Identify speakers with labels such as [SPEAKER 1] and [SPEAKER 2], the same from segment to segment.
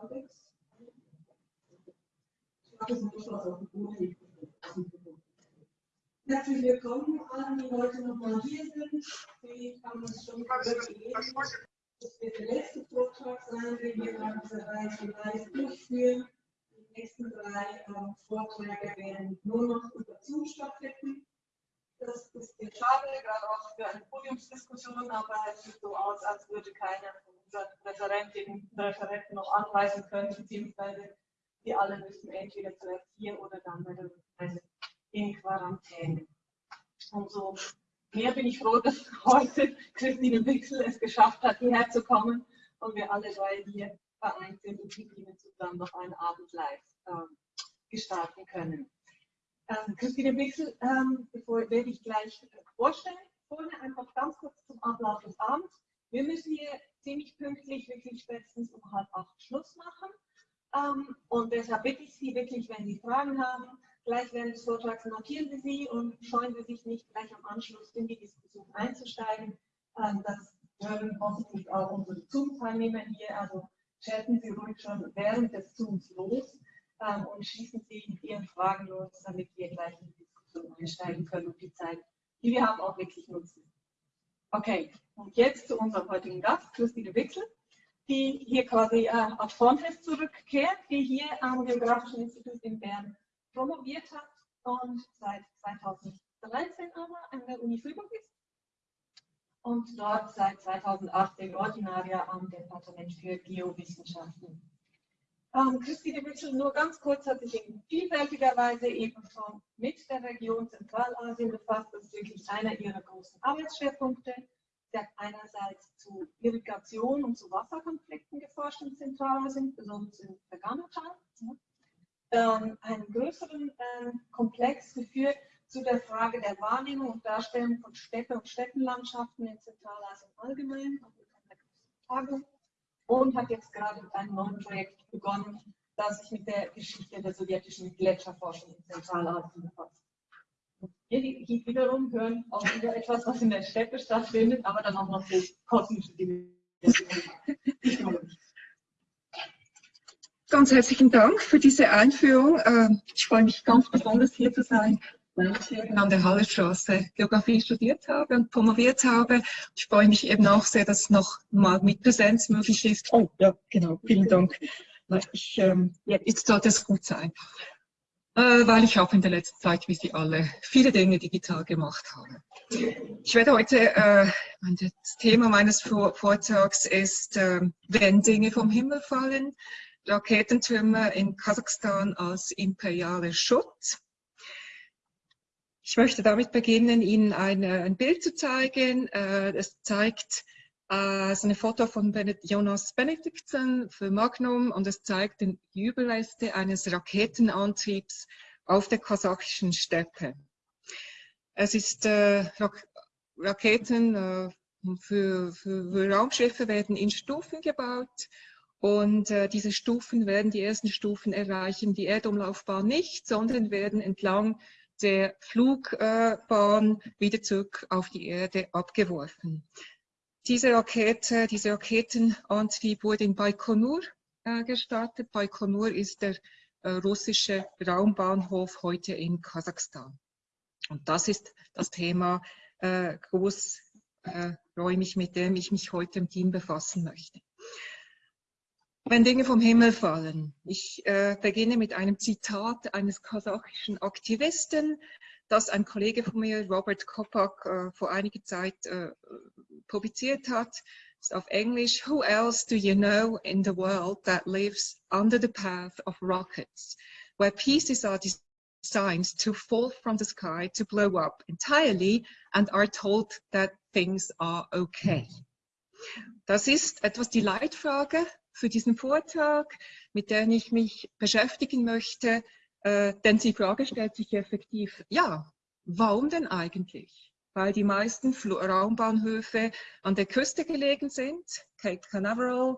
[SPEAKER 1] Alex. Herzlich willkommen an die heute nochmal hier sind. Sie haben es schon gelesen. Das wird der letzte Vortrag sein, den wir an dieser Reise live durchführen. Die nächsten drei ähm, Vorträge werden nur noch über Zoom stattfinden. Das ist sehr schade, gerade auch für eine Podiumsdiskussion, aber es sieht so aus, als würde keiner von unseren Referentinnen und Referenten noch anweisen können, beziehungsweise die alle müssen entweder zuerst hier oder dann bei der Reise in Quarantäne. Umso mehr bin ich froh, dass heute Christine Wixel es geschafft hat, hierher zu kommen und wir alle drei hier vereint sind und mit Ihnen zusammen noch einen Abend live äh, gestalten können. Ähm, Christine Wixel, ähm, bevor werde ich gleich vorstellen. Vorher einfach ganz kurz zum Ablauf des Abends. Wir müssen hier ziemlich pünktlich, wirklich spätestens um halb acht Schluss machen. Ähm, und deshalb bitte ich Sie wirklich, wenn Sie Fragen haben, gleich während des Vortrags markieren Sie sie und scheuen Sie sich nicht gleich am Anschluss in die Diskussion einzusteigen. Ähm, das hören hoffentlich auch unsere Zoom-Teilnehmer hier. Also chatten Sie ruhig schon während des Zooms los ähm, und schießen Sie mit Ihren Fragen los, damit wir gleich in die Diskussion einsteigen können und die Zeit, die wir haben, auch wirklich nutzen. Okay, und jetzt zu unserem heutigen Gast, Christine Wixel die hier quasi äh, auf Frontex zurückkehrt, die hier am Geografischen Institut in Bern promoviert hat und seit 2013 aber an der Uni Freiburg ist und dort seit 2018 Ordinaria am Departement für Geowissenschaften. Ähm, Christine Mitchell nur ganz kurz hat sich in vielfältiger Weise eben schon mit der Region Zentralasien befasst. Das ist wirklich einer ihrer großen Arbeitsschwerpunkte. Sie hat einerseits zu Irrigation und zu Wasserkonflikten geforscht in Zentralasien, besonders in Verganatal. Ähm, einen größeren äh, Komplex geführt zu der Frage der Wahrnehmung und Darstellung von Städte und Städtenlandschaften in Zentralasien allgemein, und hat jetzt gerade mit einem neuen Projekt begonnen, das sich mit der Geschichte der sowjetischen Gletscherforschung in Zentralasien befasst. Hier, hier wiederum hören auch wieder etwas, was in der Steppe stattfindet, aber dann auch noch so kosmische Dinge.
[SPEAKER 2] Ganz herzlichen Dank für diese Einführung. Ähm, ich freue mich ganz besonders hier zu sein, eben an der Hallerstraße Geografie studiert habe und promoviert habe. Ich freue mich eben auch sehr, dass noch mal mit Präsenz möglich ist. Oh, ja, genau, vielen Dank. Ich, ähm, jetzt sollte es gut sein. Äh, weil ich auch in der letzten Zeit, wie Sie alle, viele Dinge digital gemacht habe. Ich werde heute, äh, das Thema meines Vortrags ist, äh, wenn Dinge vom Himmel fallen, Raketentürme in Kasachstan als imperialer Schutz. Ich möchte damit beginnen, Ihnen eine, ein Bild zu zeigen. Äh, es zeigt äh, so eine Foto von Jonas Benediktsson für Magnum und es zeigt den Überreste eines Raketenantriebs auf der kasachischen Steppe. Es ist äh, Rak Raketen äh, für, für, für, Raumschiffe werden in Stufen gebaut und äh, diese Stufen werden die ersten Stufen erreichen die Erdumlaufbahn nicht, sondern werden entlang der Flugbahn wieder zurück auf die Erde abgeworfen. Diese Rakete, diese Raketenantrieb wurde in Baikonur äh, gestartet. Baikonur ist der äh, russische Raumbahnhof heute in Kasachstan. Und das ist das Thema äh, großräumig, äh, mit dem ich mich heute im Team befassen möchte. Wenn Dinge vom Himmel fallen. Ich äh, beginne mit einem Zitat eines kasachischen Aktivisten, das ein Kollege von mir, Robert Kopak, äh, vor einiger Zeit äh, publiziert hat, ist auf Englisch, Who else do you know in the world that lives under the path of rockets, where pieces are designed to fall from the sky, to blow up entirely and are told that things are okay. Das ist etwas die Leitfrage für diesen Vortrag, mit der ich mich beschäftigen möchte, äh, denn die Frage stellt sich effektiv, ja, warum denn eigentlich? Weil die meisten Fl Raumbahnhöfe an der Küste gelegen sind, Cape Canaveral,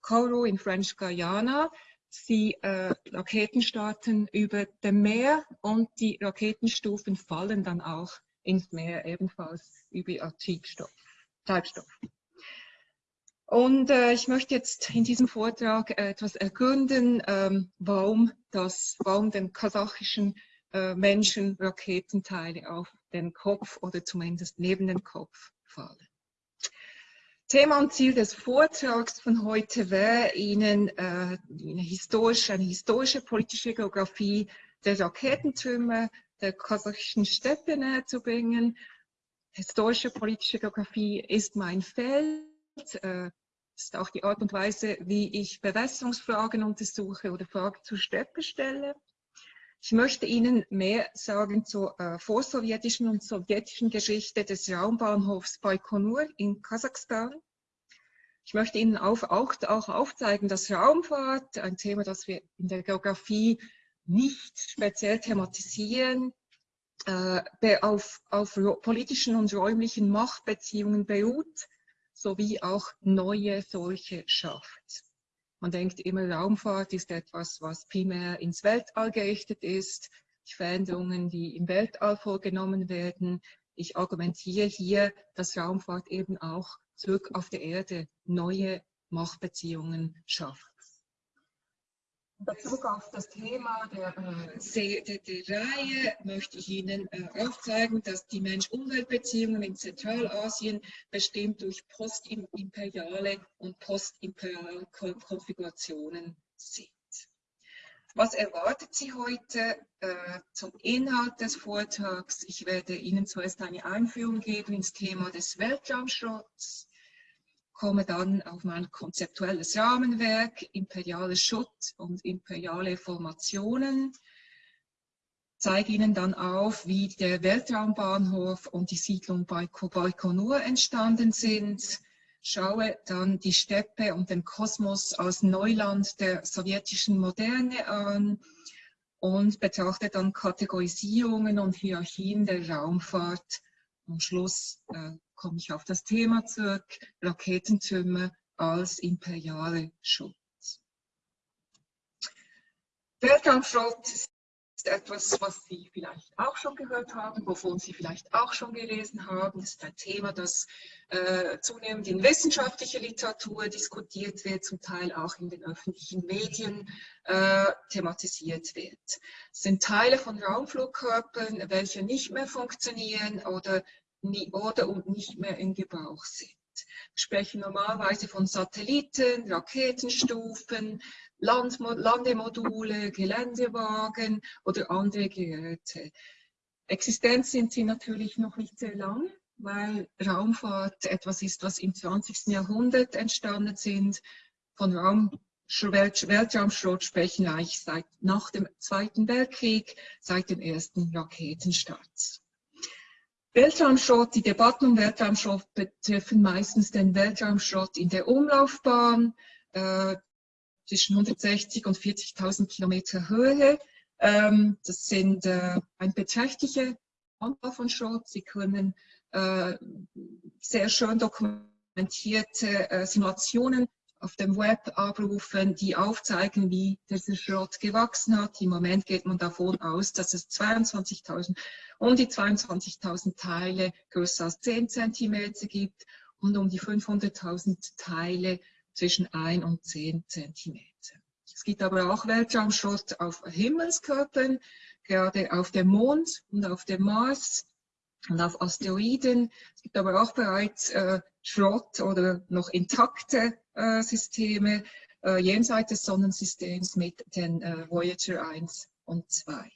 [SPEAKER 2] Kourou in French Guiana. Sie äh, Raketen starten über dem Meer und die Raketenstufen fallen dann auch ins Meer, ebenfalls über Treibstoff. Treibstoff. Und äh, ich möchte jetzt in diesem Vortrag äh, etwas ergründen, ähm, warum, das, warum den kasachischen äh, Menschen Raketenteile auf den Kopf oder zumindest neben den Kopf fallen. Thema und Ziel des Vortrags von heute wäre, Ihnen äh, eine, historische, eine historische politische Geografie der Raketentrümmer der kasachischen Steppe näher zu bringen. Historische politische Geografie ist mein Feld. Äh, ist auch die Art und Weise, wie ich Bewässerungsfragen untersuche oder Fragen zur Steppe stelle. Ich möchte Ihnen mehr sagen zur äh, vorsowjetischen und sowjetischen Geschichte des Raumbahnhofs Baikonur in Kasachstan. Ich möchte Ihnen auf, auch, auch aufzeigen, dass Raumfahrt, ein Thema, das wir in der Geografie nicht speziell thematisieren, äh, auf, auf politischen und räumlichen Machtbeziehungen beruht, sowie auch neue solche schafft. Man denkt immer, Raumfahrt ist etwas, was primär ins Weltall gerichtet ist. Die Veränderungen, die im Weltall vorgenommen werden. Ich argumentiere hier, dass Raumfahrt eben auch zurück auf der Erde neue Machtbeziehungen schafft. Bezug auf das Thema der, äh, der, der, Reihe möchte ich Ihnen äh, aufzeigen, dass die Mensch-Umwelt-Beziehungen in Zentralasien bestimmt durch postimperiale und postimperiale Konfigurationen sind. Was erwartet Sie heute äh, zum Inhalt des Vortrags? Ich werde Ihnen zuerst eine Einführung geben ins Thema des Weltraumschutz, komme dann auf mein konzeptuelles Rahmenwerk, imperiale Schutz und imperiale Formationen, zeige Ihnen dann auf, wie der Weltraumbahnhof und die Siedlung Baikonur entstanden sind, schaue dann die Steppe und den Kosmos als Neuland der sowjetischen Moderne an und betrachte dann Kategorisierungen und Hierarchien der Raumfahrt. Am Schluss äh, komme ich auf das Thema zurück, Raketentürme als imperiale Schutz. Weltraumschrott ist etwas, was Sie vielleicht auch schon gehört haben, wovon Sie vielleicht auch schon gelesen haben. Das ist ein Thema, das äh, zunehmend in wissenschaftlicher Literatur diskutiert wird, zum Teil auch in den öffentlichen Medien äh, thematisiert wird. Es sind Teile von Raumflugkörpern, welche nicht mehr funktionieren oder nie, oder und nicht mehr in Gebrauch sind. Wir sprechen normalerweise von Satelliten, Raketenstufen, Land Landemodule, Geländewagen oder andere Geräte. Existenz sind sie natürlich noch nicht sehr lang, weil Raumfahrt etwas ist, was im 20. Jahrhundert entstanden sind. Von Raum Weltraumschrott sprechen eigentlich seit nach dem Zweiten Weltkrieg, seit dem ersten Raketenstart. Weltraumschrott, die Debatten um Weltraumschrott betreffen meistens den Weltraumschrott in der Umlaufbahn äh, zwischen 160 und 40.000 Kilometer Höhe. Ähm, das sind äh, ein beträchtlicher Anteil von Schrott. Sie können äh, sehr schön dokumentierte äh, Simulationen auf dem Web abrufen, die aufzeigen, wie dieser Schrott gewachsen hat. Im Moment geht man davon aus, dass es 22.000, um die 22.000 Teile größer als 10 cm gibt und um die 500.000 Teile zwischen 1 und 10 cm. Es gibt aber auch Weltraumschrott auf Himmelskörpern, gerade auf dem Mond und auf dem Mars und auf Asteroiden. Es gibt aber auch bereits äh, Schrott oder noch intakte äh, Systeme äh, jenseits des Sonnensystems mit den äh, Voyager 1 und 2.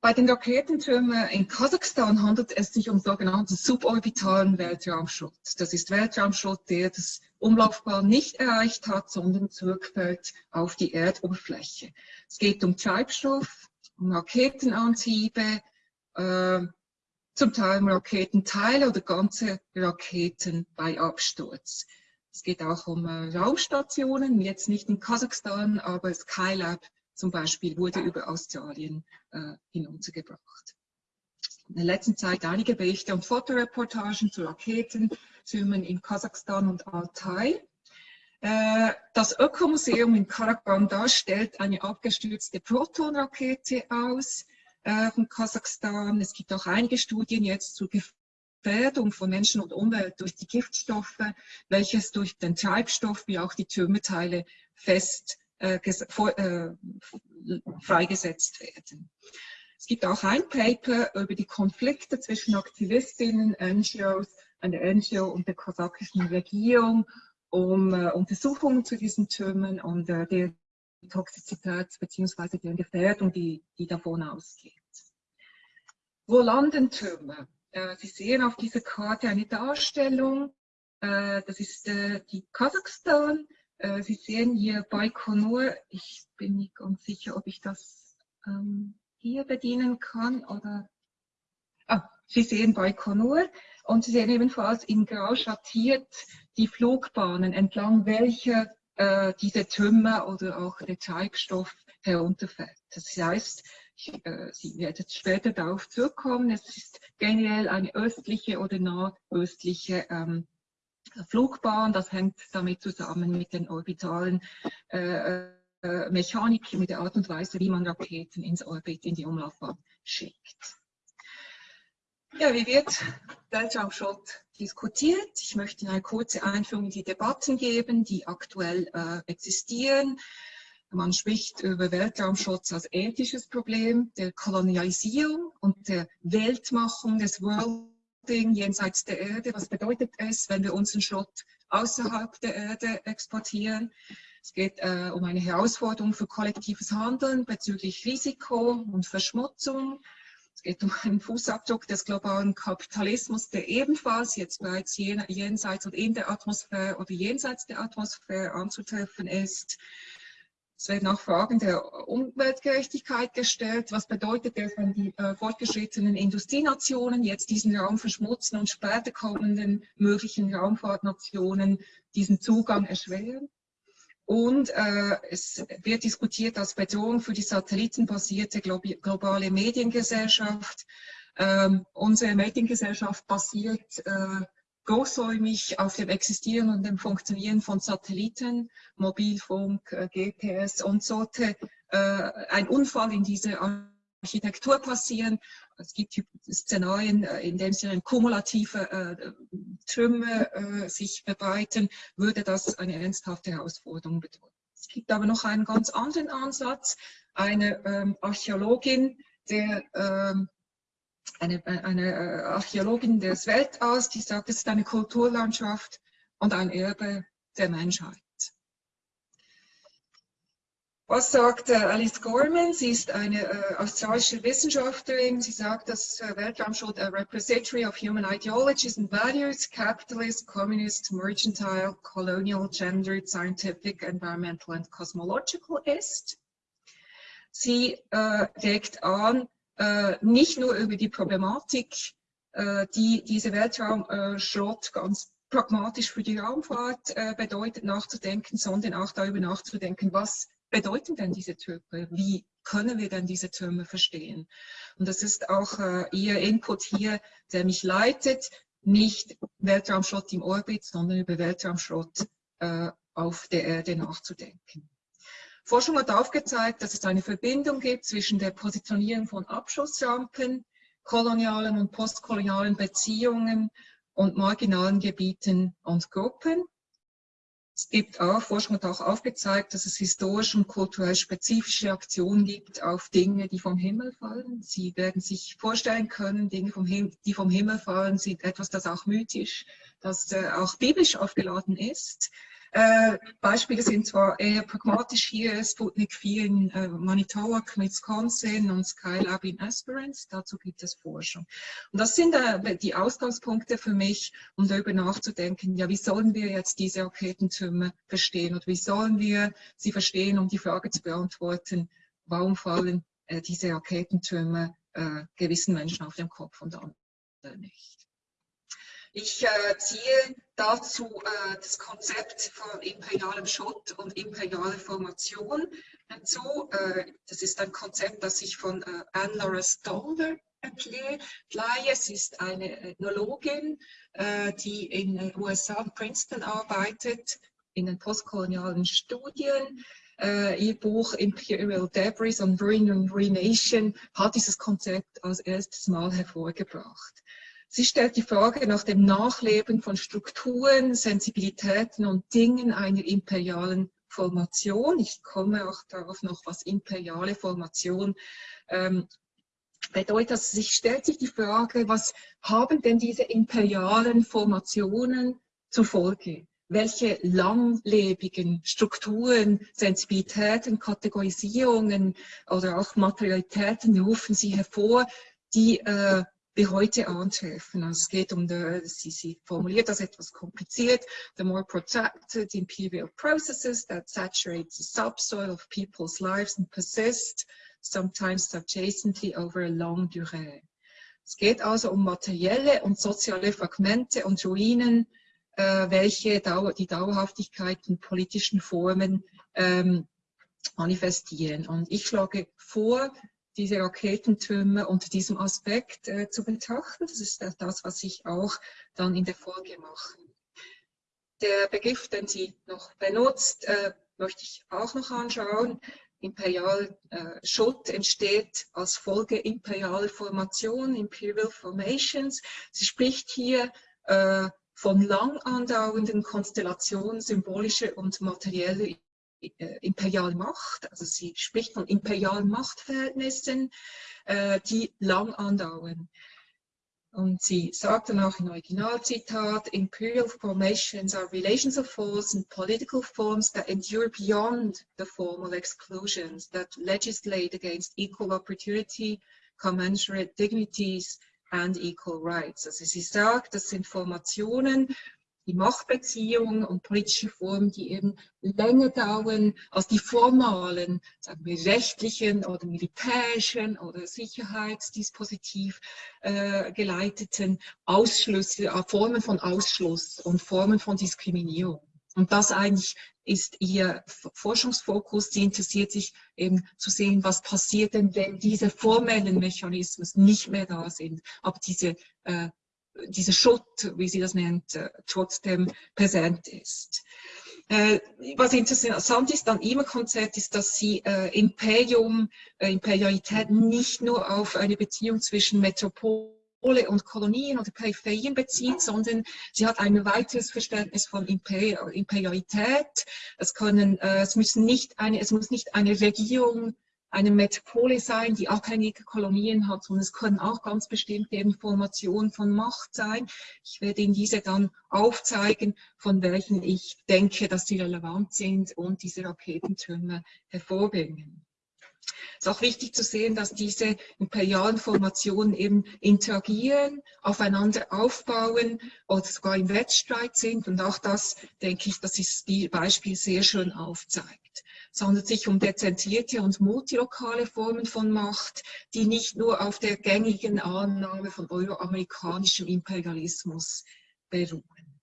[SPEAKER 2] Bei den Raketentürmen in Kasachstan handelt es sich um sogenannten suborbitalen Weltraumschrott. Das ist Weltraumschrott, der das Umlaufbahn nicht erreicht hat, sondern zurückfällt auf die Erdoberfläche. Es geht um Treibstoff, Raketenantriebe, äh, zum Teil Raketenteile oder ganze Raketen bei Absturz. Es geht auch um äh, Raumstationen, jetzt nicht in Kasachstan, aber Skylab zum Beispiel wurde über Australien äh, hinuntergebracht. In der letzten Zeit einige Berichte und Fotoreportagen zu Raketentürmen in Kasachstan und Altai. Äh, das Ökomuseum in Karagan stellt eine abgestürzte Protonrakete aus äh, von Kasachstan. Es gibt auch einige Studien jetzt zur Gefährdung von Menschen und Umwelt durch die Giftstoffe, welches durch den Treibstoff wie auch die Türmeteile fest äh, vor, äh, freigesetzt werden. Es gibt auch ein Paper über die Konflikte zwischen Aktivistinnen, NGOs, einer NGO und der kasachischen Regierung, um äh, Untersuchungen zu diesen Türmen und äh, der Toxizität bzw. der Gefährdung, die, die davon ausgeht. Wo landen Türme? Äh, Sie sehen auf dieser Karte eine Darstellung. Äh, das ist äh, die Kasachstan. Äh, Sie sehen hier Baikonur. Ich bin nicht ganz sicher, ob ich das ähm, hier bedienen kann oder ah, Sie sehen Baikonur und Sie sehen ebenfalls in grau schattiert die Flugbahnen, entlang welcher äh, diese Trümmer oder auch der Treibstoff herunterfällt. Das heißt, ich, äh, Sie werden später darauf zurückkommen, es ist generell eine östliche oder nordöstliche ähm, Flugbahn. Das hängt damit zusammen mit den orbitalen äh, äh, Mechanik, mit der Art und Weise, wie man Raketen ins Orbit, in die Umlaufbahn schickt. Ja, wie wird Weltraumschrott diskutiert? Ich möchte eine kurze Einführung in die Debatten geben, die aktuell äh, existieren. Man spricht über Weltraumschutz als ethisches Problem der Kolonialisierung und der Weltmachung des Worlding jenseits der Erde. Was bedeutet es, wenn wir unseren Schrott außerhalb der Erde exportieren? Es geht äh, um eine Herausforderung für kollektives Handeln bezüglich Risiko und Verschmutzung. Es geht um einen Fußabdruck des globalen Kapitalismus, der ebenfalls jetzt bereits jenseits und in der Atmosphäre oder jenseits der Atmosphäre anzutreffen ist. Es werden auch Fragen der Umweltgerechtigkeit gestellt. Was bedeutet es, wenn die äh, fortgeschrittenen Industrienationen jetzt diesen Raum verschmutzen und später kommenden möglichen Raumfahrtnationen diesen Zugang erschweren? Und äh, es wird diskutiert als Bedrohung für die satellitenbasierte globale Mediengesellschaft. Ähm, unsere Mediengesellschaft basiert äh, großräumig auf dem Existieren und dem Funktionieren von Satelliten, Mobilfunk, äh, GPS und sollte äh, ein Unfall in dieser Architektur passieren. Es gibt Szenarien, äh, in denen sich kumulative äh, Trümmer äh, sich bereiten, würde das eine ernsthafte Herausforderung bedeuten. Es gibt aber noch einen ganz anderen Ansatz. Eine ähm, Archäologin, der, ähm, eine, eine äh, Archäologin des Weltalls, die sagt, es ist eine Kulturlandschaft und ein Erbe der Menschheit. Was sagt äh, Alice Gorman? Sie ist eine äh, australische Wissenschaftlerin. Sie sagt, dass äh, Weltraumschutz a repository of human ideologies and values, capitalist, communist, mercantile, colonial, gendered, scientific, environmental and cosmological ist. Sie äh, regt an, äh, nicht nur über die Problematik, äh, die diese Weltraumschrott ganz pragmatisch für die Raumfahrt bedeutet, nachzudenken, sondern auch darüber nachzudenken, was bedeuten denn diese Türme? Wie können wir denn diese Türme verstehen? Und das ist auch äh, Ihr Input hier, der mich leitet, nicht Weltraumschrott im Orbit, sondern über Weltraumschrott äh, auf der Erde nachzudenken. Forschung hat aufgezeigt, dass es eine Verbindung gibt zwischen der Positionierung von Abschussrampen, kolonialen und postkolonialen Beziehungen und marginalen Gebieten und Gruppen. Es gibt auch, Forschung hat auch aufgezeigt, dass es historisch und kulturell spezifische Aktionen gibt auf Dinge, die vom Himmel fallen. Sie werden sich vorstellen können, Dinge, vom die vom Himmel fallen, sind etwas, das auch mythisch, das äh, auch biblisch aufgeladen ist. Äh, Beispiele sind zwar eher pragmatisch hier, Sputnik 4 in äh, Manitowoc, Wisconsin und Skylab in Esperance, dazu gibt es Forschung. Und das sind äh, die Ausgangspunkte für mich, um darüber nachzudenken, ja, wie sollen wir jetzt diese Raketentürme verstehen und wie sollen wir sie verstehen, um die Frage zu beantworten, warum fallen äh, diese Raketentürme äh, gewissen Menschen auf den Kopf und anderen nicht. Ich äh, ziehe dazu äh, das Konzept von imperialem Schott und imperiale Formation hinzu. Äh, das ist ein Konzept, das ich von äh, Anne-Laura Stolder erkläre. Sie ist eine Ethnologin, äh, die in den USA in Princeton arbeitet, in den postkolonialen Studien. Ihr Buch Imperial Debris on Ruin and Renation hat dieses Konzept als erstes Mal hervorgebracht. Sie stellt die Frage nach dem Nachleben von Strukturen, Sensibilitäten und Dingen einer imperialen Formation. Ich komme auch darauf noch, was imperiale Formation ähm, bedeutet. Also sich stellt sich die Frage, was haben denn diese imperialen Formationen zur Folge? Welche langlebigen Strukturen, Sensibilitäten, Kategorisierungen oder auch Materialitäten rufen sie hervor, die äh, wir heute antreffen. Also es geht um, die, sie, sie formuliert das etwas kompliziert, the more protracted imperial processes that saturate the subsoil of people's lives and persist, sometimes adjacently over a long durée. Es geht also um materielle und soziale Fragmente und Ruinen, äh, welche Dauer, die Dauerhaftigkeit in politischen Formen ähm, manifestieren. Und ich schlage vor, diese Raketentürme unter diesem Aspekt äh, zu betrachten. Das ist das, was ich auch dann in der Folge mache. Der Begriff, den sie noch benutzt, äh, möchte ich auch noch anschauen. Imperial äh, Schuld entsteht als Folge imperialer Formation, Imperial Formations. Sie spricht hier äh, von lang andauernden Konstellationen symbolischer und materieller äh, imperiale Macht, also sie spricht von imperialen Machtverhältnissen, äh, die lang andauern. Und sie sagt dann auch im Originalzitat, Imperial formations are relations of force and political forms that endure beyond the formal exclusions that legislate against equal opportunity, commensurate dignities and equal rights. Also sie sagt, das sind Formationen, die Machtbeziehungen und politische Formen, die eben länger dauern als die formalen, sagen wir rechtlichen oder militärischen oder Sicherheitsdispositiv äh, geleiteten Ausschlüsse, äh, Formen von Ausschluss und Formen von Diskriminierung. Und das eigentlich ist ihr Forschungsfokus. Sie interessiert sich eben zu sehen, was passiert denn, wenn diese formellen Mechanismen nicht mehr da sind, aber diese äh, dieser Schutt, wie sie das nennt, äh, trotzdem präsent ist. Äh, was interessant ist an ihrem Konzept ist, dass sie äh, Imperium, äh, Imperialität nicht nur auf eine Beziehung zwischen Metropole und Kolonien oder Peripherien bezieht, sondern sie hat ein weiteres Verständnis von Imperialität. Es, können, äh, es, müssen nicht eine, es muss nicht eine Regierung eine Metropole sein, die abhängige Kolonien hat, sondern es können auch ganz bestimmte Informationen von Macht sein. Ich werde Ihnen diese dann aufzeigen, von welchen ich denke, dass sie relevant sind und diese Raketentürme hervorbringen. Es ist auch wichtig zu sehen, dass diese imperialen Formationen eben interagieren, aufeinander aufbauen oder sogar im Wettstreit sind. Und auch das, denke ich, dass das Beispiel sehr schön aufzeigt. Handelt sich um dezentrierte und multilokale Formen von Macht, die nicht nur auf der gängigen Annahme von euroamerikanischem Imperialismus beruhen.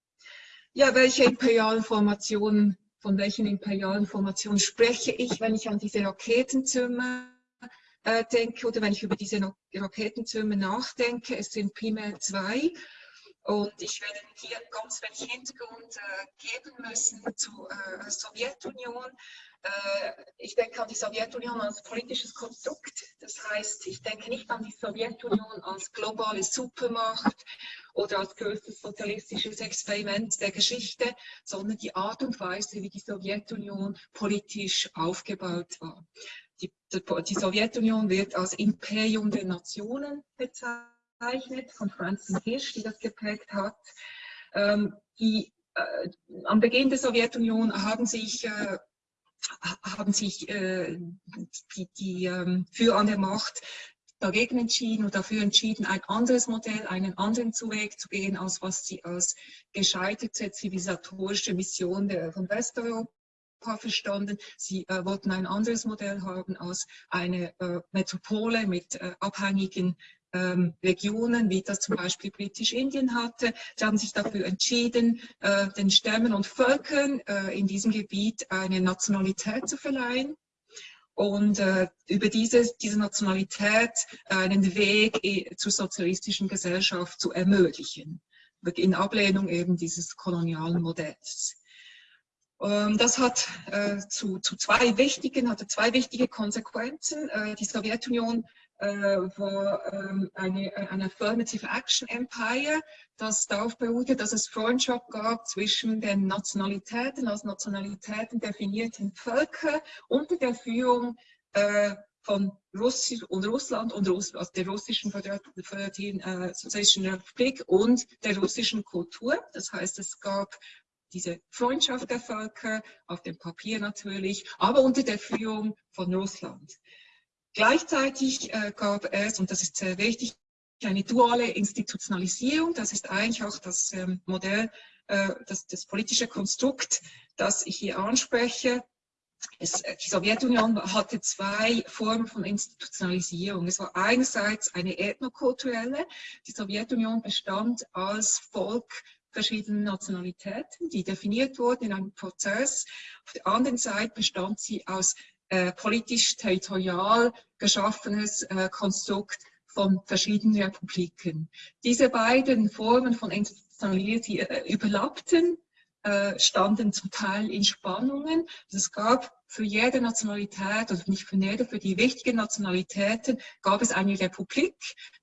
[SPEAKER 2] Ja, welche imperialen Formationen, von welchen imperialen Formationen spreche ich, wenn ich an diese Raketentürme äh, denke oder wenn ich über diese Raketentürme nachdenke? Es sind primär zwei. Und ich werde hier ganz wenig Hintergrund äh, geben müssen zur äh, Sowjetunion. Äh, ich denke an die Sowjetunion als politisches Konstrukt. Das heißt, ich denke nicht an die Sowjetunion als globale Supermacht oder als größtes sozialistisches Experiment der Geschichte, sondern die Art und Weise, wie die Sowjetunion politisch aufgebaut war. Die, die Sowjetunion wird als Imperium der Nationen bezeichnet gezeichnet von Francis Hirsch, die das geprägt hat. Ähm, die, äh, am Beginn der Sowjetunion haben sich, äh, haben sich äh, die, die ähm, für an der Macht dagegen entschieden und dafür entschieden, ein anderes Modell, einen anderen Weg zu gehen, als was sie als gescheiterte zivilisatorische Mission der, von Westeuropa verstanden. Sie äh, wollten ein anderes Modell haben als eine äh, Metropole mit äh, abhängigen ähm, Regionen, wie das zum Beispiel Britisch-Indien hatte. Sie haben sich dafür entschieden, äh, den Stämmen und Völkern äh, in diesem Gebiet eine Nationalität zu verleihen und äh, über diese, diese Nationalität einen Weg äh, zur sozialistischen Gesellschaft zu ermöglichen, in Ablehnung eben dieses kolonialen Modells. Ähm, das hat äh, zu, zu, zwei wichtigen, hatte zwei wichtige Konsequenzen. Äh, die Sowjetunion war ähm, eine, eine Affirmative Action Empire, das darauf beruhte, dass es Freundschaft gab zwischen den Nationalitäten, als Nationalitäten definierten Völker unter der Führung äh, von Russi und Russland und Russ also der russischen Föderativen äh, Sozialistischen Republik und der russischen Kultur. Das heißt, es gab diese Freundschaft der Völker, auf dem Papier natürlich, aber unter der Führung von Russland. Gleichzeitig äh, gab es, und das ist sehr wichtig, eine duale Institutionalisierung. Das ist eigentlich auch das ähm, Modell, äh, das, das politische Konstrukt, das ich hier anspreche. Es, äh, die Sowjetunion hatte zwei Formen von Institutionalisierung. Es war einerseits eine ethnokulturelle. Die Sowjetunion bestand als Volk verschiedenen Nationalitäten, die definiert wurden in einem Prozess. Auf der anderen Seite bestand sie aus äh, politisch-territorial geschaffenes äh, Konstrukt von verschiedenen Republiken. Diese beiden Formen von Institutionalisierung äh, überlappten, standen zum Teil in Spannungen. Also es gab für jede Nationalität, oder nicht für jede, für die wichtigen Nationalitäten gab es eine Republik,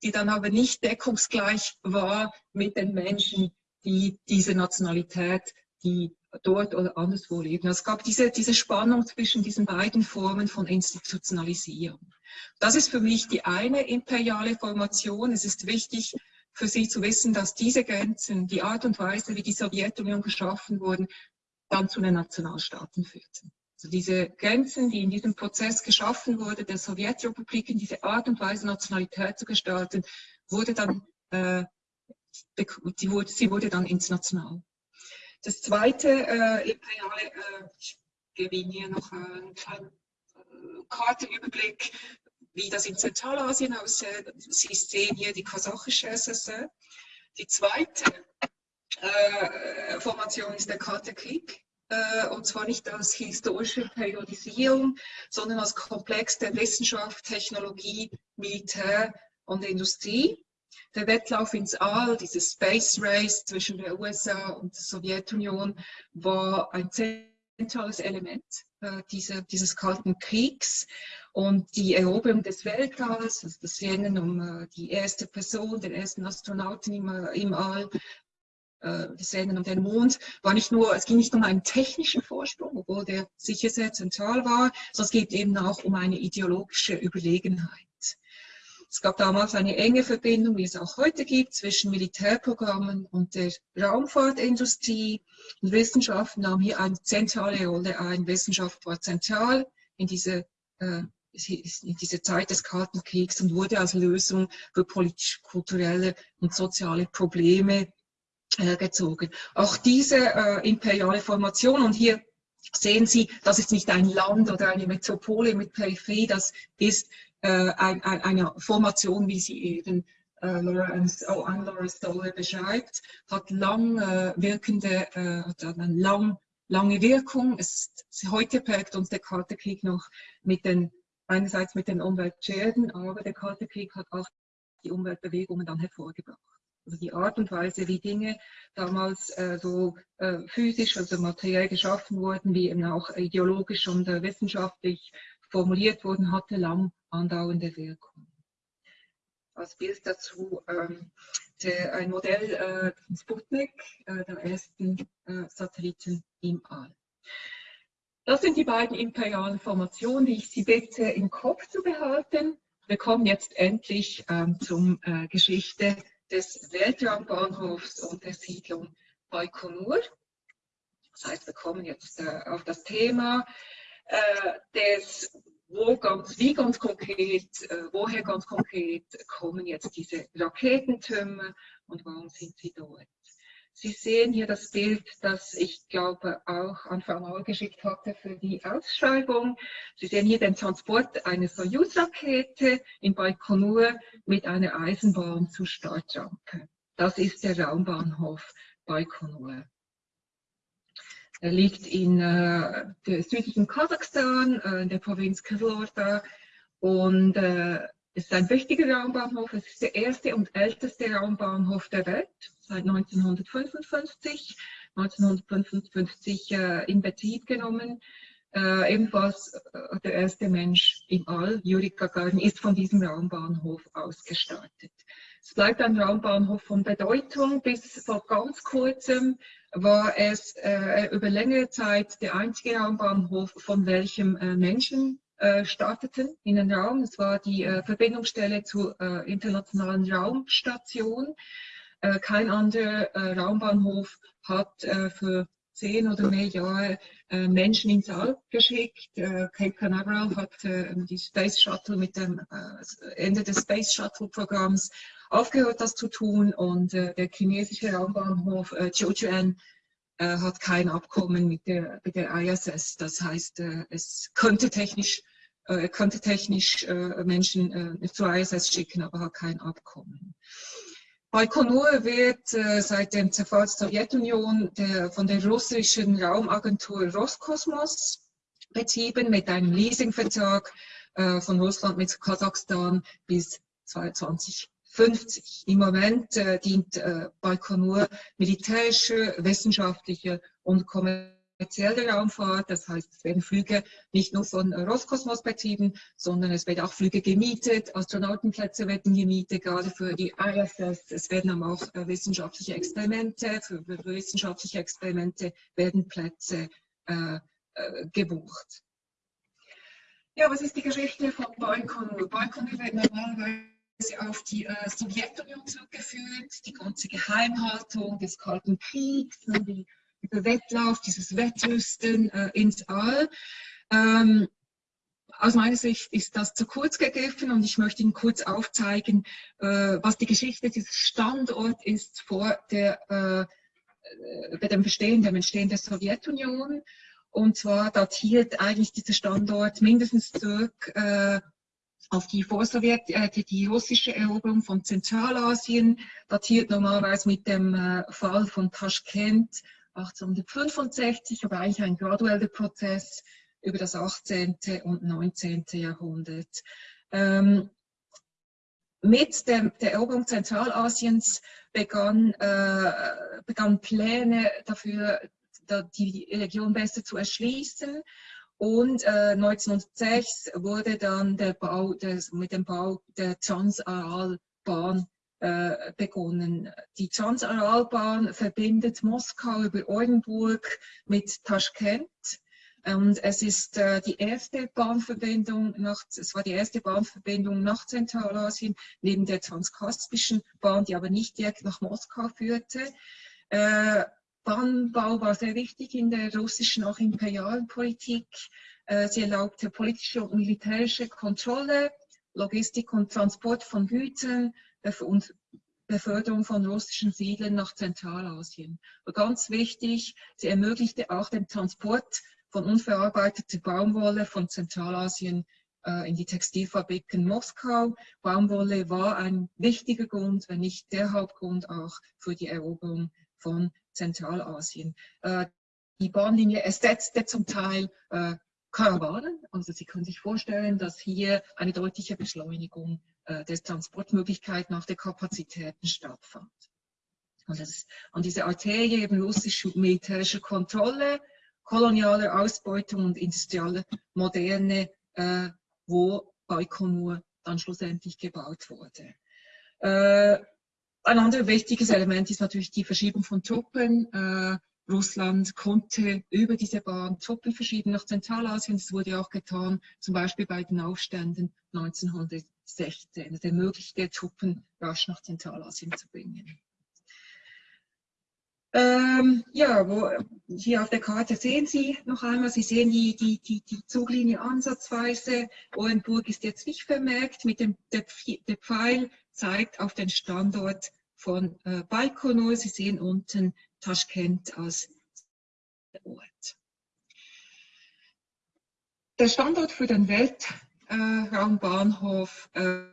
[SPEAKER 2] die dann aber nicht deckungsgleich war mit den Menschen, die diese Nationalität, die dort oder anderswo leben. Es gab diese, diese Spannung zwischen diesen beiden Formen von Institutionalisierung. Das ist für mich die eine imperiale Formation. Es ist wichtig für Sie zu wissen, dass diese Grenzen, die Art und Weise, wie die Sowjetunion geschaffen wurden, dann zu den Nationalstaaten führten. Also diese Grenzen, die in diesem Prozess geschaffen wurden, der Sowjetrepubliken, diese Art und Weise, Nationalität zu gestalten, wurde dann, äh, sie, wurde, sie wurde dann international. Das zweite äh, imperiale, äh, ich gebe hier noch einen kleinen äh, Kartenüberblick, wie das in Zentralasien aussieht. Sie sehen hier die kasachische SSR. Die zweite äh, Formation ist der Kalte Krieg. Äh, und zwar nicht als historische Periodisierung, sondern als Komplex der Wissenschaft, Technologie, Militär und Industrie der Wettlauf ins All, dieses Space Race zwischen der USA und der Sowjetunion, war ein zentrales Element äh, dieser, dieses Kalten Kriegs und die Eroberung des Weltalls, also das Rennen um äh, die erste Person, den ersten Astronauten im, äh, im All, äh, das Rennen um den Mond, war nicht nur, es ging nicht um einen technischen Vorsprung, obwohl der sicher sehr zentral war, sondern es geht eben auch um eine ideologische Überlegenheit. Es gab damals eine enge Verbindung, wie es auch heute gibt, zwischen Militärprogrammen und der Raumfahrtindustrie. Und Wissenschaft nahm hier eine zentrale Rolle ein. Wissenschaft war zentral in diese, äh, in diese Zeit des Kalten Kriegs und wurde als Lösung für politisch, kulturelle und soziale Probleme äh, gezogen. Auch diese äh, imperiale Formation, und hier sehen Sie, das ist nicht ein Land oder eine Metropole mit Peripherie, das ist äh, ein, ein, eine Formation, wie sie eben äh, Lawrence, oh, an Lawrence Stoller beschreibt, hat lang äh, wirkende, äh, eine lang, lange Wirkung. Es, heute prägt uns der Kalte Krieg noch mit den, einerseits mit den Umweltschäden, aber der Kalte Krieg hat auch die Umweltbewegungen dann hervorgebracht. Also die Art und Weise, wie Dinge damals äh, so äh, physisch, also materiell geschaffen wurden, wie eben auch ideologisch und äh, wissenschaftlich formuliert wurden, hatte lang andauernde Wirkung. Als Bild dazu ähm, der, ein Modell äh, Sputnik, äh, der ersten äh, Satelliten im All. Das sind die beiden imperialen Formationen, die ich Sie bitte im Kopf zu behalten. Wir kommen jetzt endlich ähm, zum äh, Geschichte des Weltraumbahnhofs und der Siedlung Baikonur. Das heißt, wir kommen jetzt äh, auf das Thema des wo ganz, wie ganz konkret, äh, woher ganz konkret kommen jetzt diese Raketentürme und warum sind sie dort? Sie sehen hier das Bild, das ich glaube auch an Frau geschickt hatte für die Ausschreibung. Sie sehen hier den Transport einer Soyuz-Rakete in Baikonur mit einer Eisenbahn zur Startrampe. Das ist der Raumbahnhof Baikonur. Er liegt in äh, der südlichen Kasachstan, äh, in der Provinz Kyslorda und äh, ist ein wichtiger Raumbahnhof. Es ist der erste und älteste Raumbahnhof der Welt seit 1955. 1955 äh, in Betrieb genommen. Äh, ebenfalls äh, der erste Mensch im All, Yuri Gagarin, ist von diesem Raumbahnhof aus gestartet. Es bleibt ein Raumbahnhof von Bedeutung. Bis vor ganz kurzem war es äh, über längere Zeit der einzige Raumbahnhof, von welchem äh, Menschen äh, starteten in den Raum. Es war die äh, Verbindungsstelle zur äh, internationalen Raumstation. Äh, kein anderer Raumbahnhof hat für zehn oder mehr Jahre Menschen ins All geschickt. Cape Canaveral hat die Space Shuttle mit dem Ende des Space Shuttle Programms aufgehört, das zu tun. Und der chinesische Raumbahnhof äh, Zhoushan hat kein Abkommen mit der, mit der ISS. Das heißt, es könnte technisch äh, könnte technisch äh, Menschen äh, zur ISS schicken, aber hat kein Abkommen. Baikonur wird äh, seit dem Zerfall der Sowjetunion der, von der russischen Raumagentur Roskosmos betrieben mit einem Leasingvertrag äh, von Russland mit Kasachstan bis 2050. Im Moment äh, dient äh, Baikonur militärische, wissenschaftliche und kommerzielle kommerzielle Raumfahrt. Das heißt, es werden Flüge nicht nur von Roskosmos betrieben, sondern es werden auch Flüge gemietet. Astronautenplätze werden gemietet, gerade für die ISS. Es werden aber auch äh, wissenschaftliche Experimente, für, für, wissenschaftliche Experimente werden Plätze äh, äh, gebucht. Ja, was ist die Geschichte von Baikonur? Baikonur wird normalerweise auf die äh, Sowjetunion zurückgeführt, die ganze Geheimhaltung des Kalten Kriegs, die dieser Wettlauf, dieses Wettrüsten äh, ins All. Ähm, aus meiner Sicht ist das zu kurz gegriffen und ich möchte Ihnen kurz aufzeigen, äh, was die Geschichte dieses Standorts ist vor der, äh, bei dem Bestehen, dem Entstehen der Sowjetunion. Und zwar datiert eigentlich dieser Standort mindestens zurück äh, auf die Vorsowjet, äh, die, russische Eroberung von Zentralasien, datiert normalerweise mit dem äh, Fall von Taschkent 1865, aber eigentlich ein gradueller Prozess über das 18. und 19. Jahrhundert. Ähm, mit dem, der Eroberung Zentralasiens begann, äh, begannen Pläne dafür, die Region besser zu erschließen. Und äh, 1906 wurde dann der Bau des, mit dem Bau der Transaral-Bahn äh, begonnen. Die Transaralbahn verbindet Moskau über Oldenburg mit Taschkent. Und es ist äh, die erste Bahnverbindung nach, es war die erste Bahnverbindung nach Zentralasien, neben der Transkaspischen Bahn, die aber nicht direkt nach Moskau führte. Äh, Bahnbau war sehr wichtig in der russischen, auch imperialen Politik. Äh, sie erlaubte politische und militärische Kontrolle, Logistik und Transport von Gütern, und Beförderung von russischen Siedlern nach Zentralasien. Aber ganz wichtig, sie ermöglichte auch den Transport von unverarbeiteter Baumwolle von Zentralasien äh, in die Textilfabriken Moskau. Baumwolle war ein wichtiger Grund, wenn nicht der Hauptgrund auch für die Eroberung von Zentralasien. Äh, die Bahnlinie ersetzte zum Teil äh, Karawanen. Also Sie können sich vorstellen, dass hier eine deutliche Beschleunigung äh, des Transportmöglichkeiten auf der Kapazitäten stattfand. Und, das, und diese Arterie eben russische militärische Kontrolle, koloniale Ausbeutung und industrielle Moderne, äh, wo Baikonur dann schlussendlich gebaut wurde. Äh, ein anderes wichtiges Element ist natürlich die Verschiebung von Truppen. Äh, Russland konnte über diese Bahn Truppen verschieben nach Zentralasien. Das wurde auch getan, zum Beispiel bei den Aufständen 1916. Das ermöglichte Truppen rasch nach Zentralasien zu bringen. Ähm, ja, wo, hier auf der Karte sehen Sie noch einmal, Sie sehen die, die, die, die Zuglinie ansatzweise. Orenburg ist jetzt nicht vermerkt, mit dem der, der Pfeil zeigt auf den Standort von äh, Baikonur. Sie sehen unten Taschkent als Ort. Der Standort für den Weltraumbahnhof äh,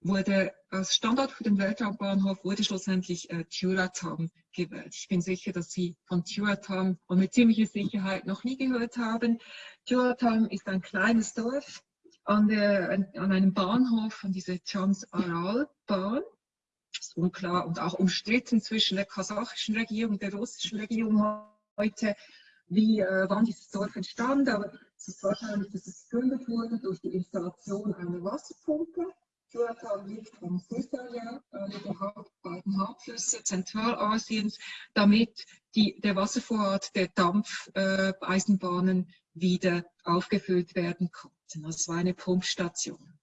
[SPEAKER 2] wurde als Standort für den Weltraumbahnhof wurde schlussendlich äh, Turatam gewählt. Ich bin sicher, dass Sie von Turatam und mit ziemlicher Sicherheit noch nie gehört haben. Turatam ist ein kleines Dorf an, der, an einem Bahnhof, an dieser Trans-Aral-Bahn ist unklar und auch umstritten zwischen der kasachischen Regierung und der russischen Regierung heute. wie, äh, wann dieses Dorf entstand, aber es ist wahrscheinlich, dass es gegründet wurde durch die Installation einer Wasserpumpe. Kyoto liegt am Südkorea, einer der beiden Hauptflüsse Zentralasiens, damit die, der Wasservorrat der Dampfeisenbahnen äh, wieder aufgefüllt werden konnte. Das war eine Pumpstation.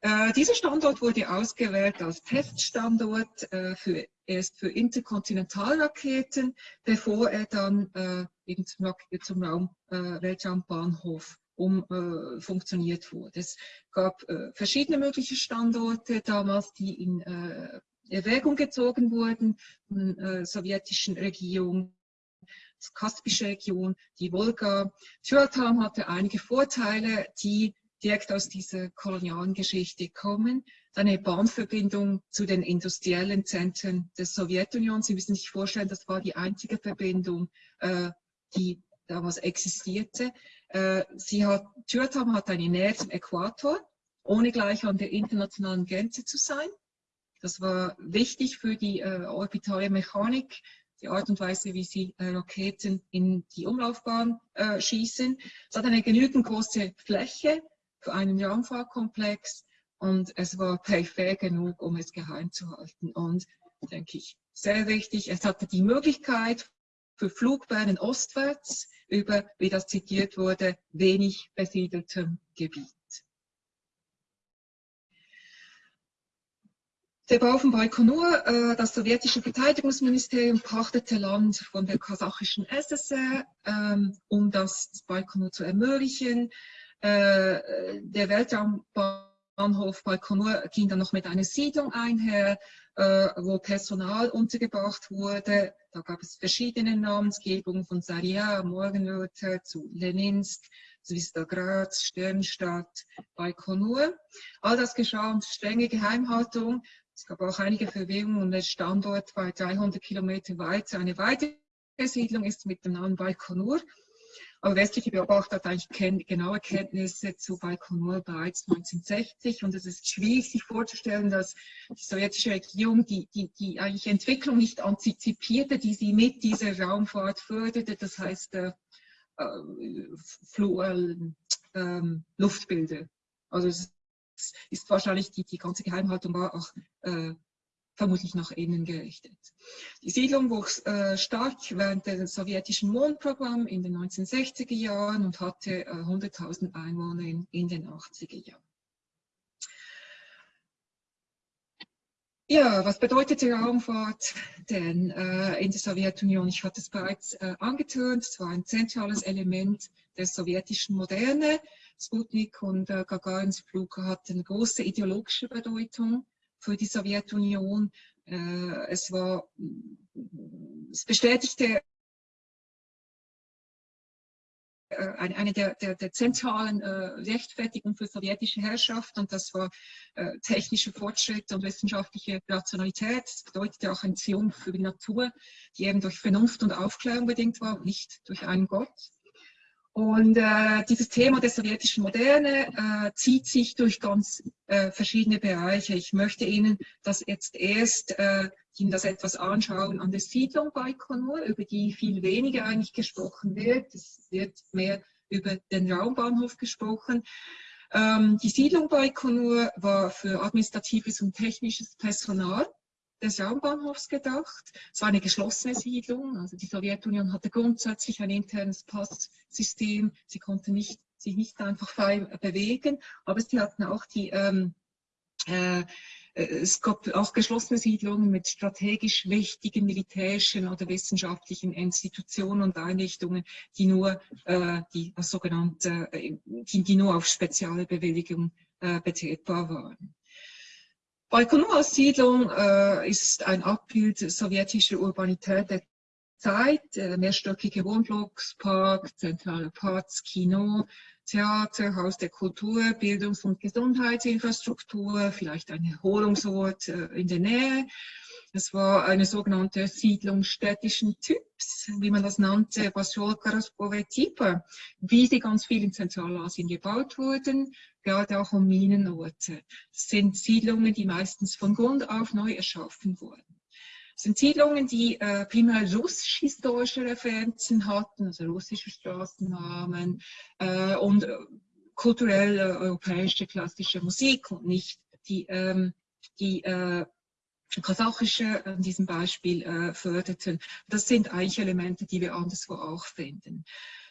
[SPEAKER 2] Äh, dieser Standort wurde ausgewählt als Teststandort äh, für, erst für Interkontinentalraketen, bevor er dann äh, eben zum, zum Raum, äh, Weltraumbahnhof umfunktioniert äh, wurde. Es gab äh, verschiedene mögliche Standorte damals, die in Erwägung gezogen wurden von der sowjetischen Regierung die Kaspische Region, die Wolga. Tyratam hatte einige Vorteile, die direkt aus dieser kolonialen Geschichte kommen. Eine Bahnverbindung zu den industriellen Zentren der Sowjetunion. Sie müssen sich vorstellen, das war die einzige Verbindung, äh, die damals existierte. Äh, sie hat, Tyratam hat eine Nähe zum Äquator, ohne gleich an der internationalen Grenze zu sein. Das war wichtig für die äh, orbitale Mechanik, die Art und Weise, wie sie äh, Raketen in die Umlaufbahn äh, schießen. Es hat eine genügend große Fläche, für einen Raumfahrtkomplex und es war peripher genug, um es geheim zu halten. Und denke ich, sehr wichtig, es hatte die Möglichkeit für Flugbahnen ostwärts über, wie das zitiert wurde, wenig besiedeltem Gebiet. Der Bau von Baikonur, äh, das sowjetische Verteidigungsministerium pachtete Land von der kasachischen SSR, ähm, um das Baikonur zu ermöglichen. Äh, der Weltraumbahnhof Baikonur ging dann noch mit einer Siedlung einher, äh, wo Personal untergebracht wurde. Da gab es verschiedene Namensgebungen von Saria, Morgenröte zu Leninsk, Zwistograd, Sternstadt, Baikonur. All das geschah unter strenge Geheimhaltung. Es gab auch einige Verwirrungen und der Standort war 300 Kilometer weit. Eine weitere Siedlung ist mit dem Namen Baikonur. Aber westliche Beobachter hatten eigentlich genaue Kenntnisse zu Baikonur bereits 1960 und es ist schwierig sich vorzustellen, dass die sowjetische Regierung die, die, die eigentlich Entwicklung nicht antizipierte, die sie mit dieser Raumfahrt förderte, das heißt äh, äh, äh, Luftbilder. Also es ist wahrscheinlich die, die ganze Geheimhaltung war auch äh, vermutlich nach innen gerichtet. Die Siedlung wuchs äh, stark während des sowjetischen Mondprogramms in den 1960er Jahren und hatte äh, 100.000 Einwohner in, in, den 80er Jahren. Ja, was bedeutet die Raumfahrt denn äh, in der Sowjetunion? Ich hatte es bereits äh, angetönt, es war ein zentrales Element der sowjetischen Moderne. Sputnik und äh, Gagarins Flug hatten große ideologische Bedeutung für die Sowjetunion. Äh, es war, es bestätigte äh, eine der, der, der zentralen äh, Rechtfertigungen für sowjetische Herrschaft und das war äh, technische Fortschritte und wissenschaftliche Rationalität. Das bedeutete auch ein Triumph für die Natur, die eben durch Vernunft und Aufklärung bedingt war, nicht durch einen Gott. Und äh, dieses Thema der sowjetischen Moderne äh, zieht sich durch ganz äh, verschiedene Bereiche. Ich möchte Ihnen das jetzt erst äh, Ihnen das etwas anschauen an der Siedlung Baikonur, über die viel weniger eigentlich gesprochen wird. Es wird mehr über den Raumbahnhof gesprochen. Ähm, die Siedlung Baikonur war für administratives und technisches Personal des Raumbahnhofs gedacht. Es war eine geschlossene Siedlung, also die Sowjetunion hatte grundsätzlich ein internes Passsystem. Sie konnte nicht, sich nicht einfach frei bewegen, aber sie hatten auch die ähm, äh, es gab auch geschlossene Siedlungen mit strategisch wichtigen militärischen oder wissenschaftlichen Institutionen und Einrichtungen, die nur äh, die sogenannte, äh, die, die nur auf spezielle Bewilligung äh, betretbar waren. Baikonur-Siedlung äh, ist ein Abbild sowjetischer Urbanität. der Zeit, äh, mehrstöckige Wohnblocks, Park, zentrale Parks, Kino, Theater, Haus der Kultur, Bildungs- und Gesundheitsinfrastruktur, vielleicht ein Erholungsort äh, in der Nähe. Es war eine sogenannte Siedlung städtischen Typs, wie man das nannte, Type, wie sie ganz viel in Zentralasien gebaut wurden, gerade auch um Minenorte. Das sind Siedlungen, die meistens von Grund auf neu erschaffen wurden. Sind Siedlungen, die äh, primär russisch-historische Referenzen hatten, also russische Straßennamen äh, und äh, kulturell europäische klassische Musik und nicht die, ähm, die äh, kasachische in diesem Beispiel äh, förderten. Das sind eigentlich Elemente, die wir anderswo auch finden.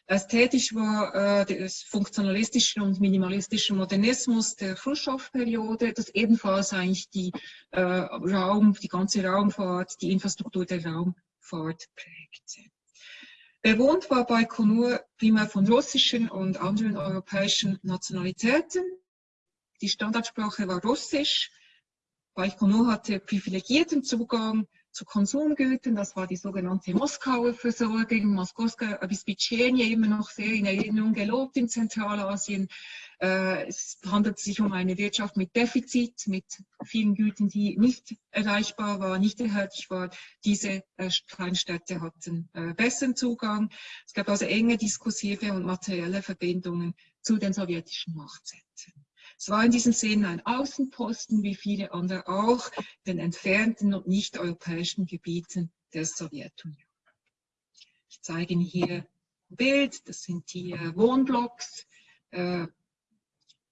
[SPEAKER 2] Ästhetisch war äh, der funktionalistische und minimalistische Modernismus der Khrushchev-Periode, das ebenfalls eigentlich die äh, Raum, die ganze Raumfahrt, die Infrastruktur der Raumfahrt prägte. Bewohnt war Baikonur primär von russischen und anderen europäischen Nationalitäten. Die Standardsprache war Russisch. Baikonur hatte privilegierten Zugang zu Konsumgütern. Das war die sogenannte Moskauer Versorgung, Moskowska äh, bis Bitschenien immer noch sehr in Erinnerung gelobt in Zentralasien. Äh, es handelt sich um eine Wirtschaft mit Defizit, mit vielen Gütern, die nicht erreichbar waren, nicht erhältlich waren. Diese äh, Kleinstädte hatten besseren Zugang. Es gab also enge diskursive und materielle Verbindungen zu den sowjetischen Machtzentren. Es war in diesem Sinne ein Außenposten, wie viele andere auch, den entfernten und nicht-europäischen Gebieten der Sowjetunion. Ich zeige Ihnen hier ein Bild, das sind die Wohnblocks. Äh,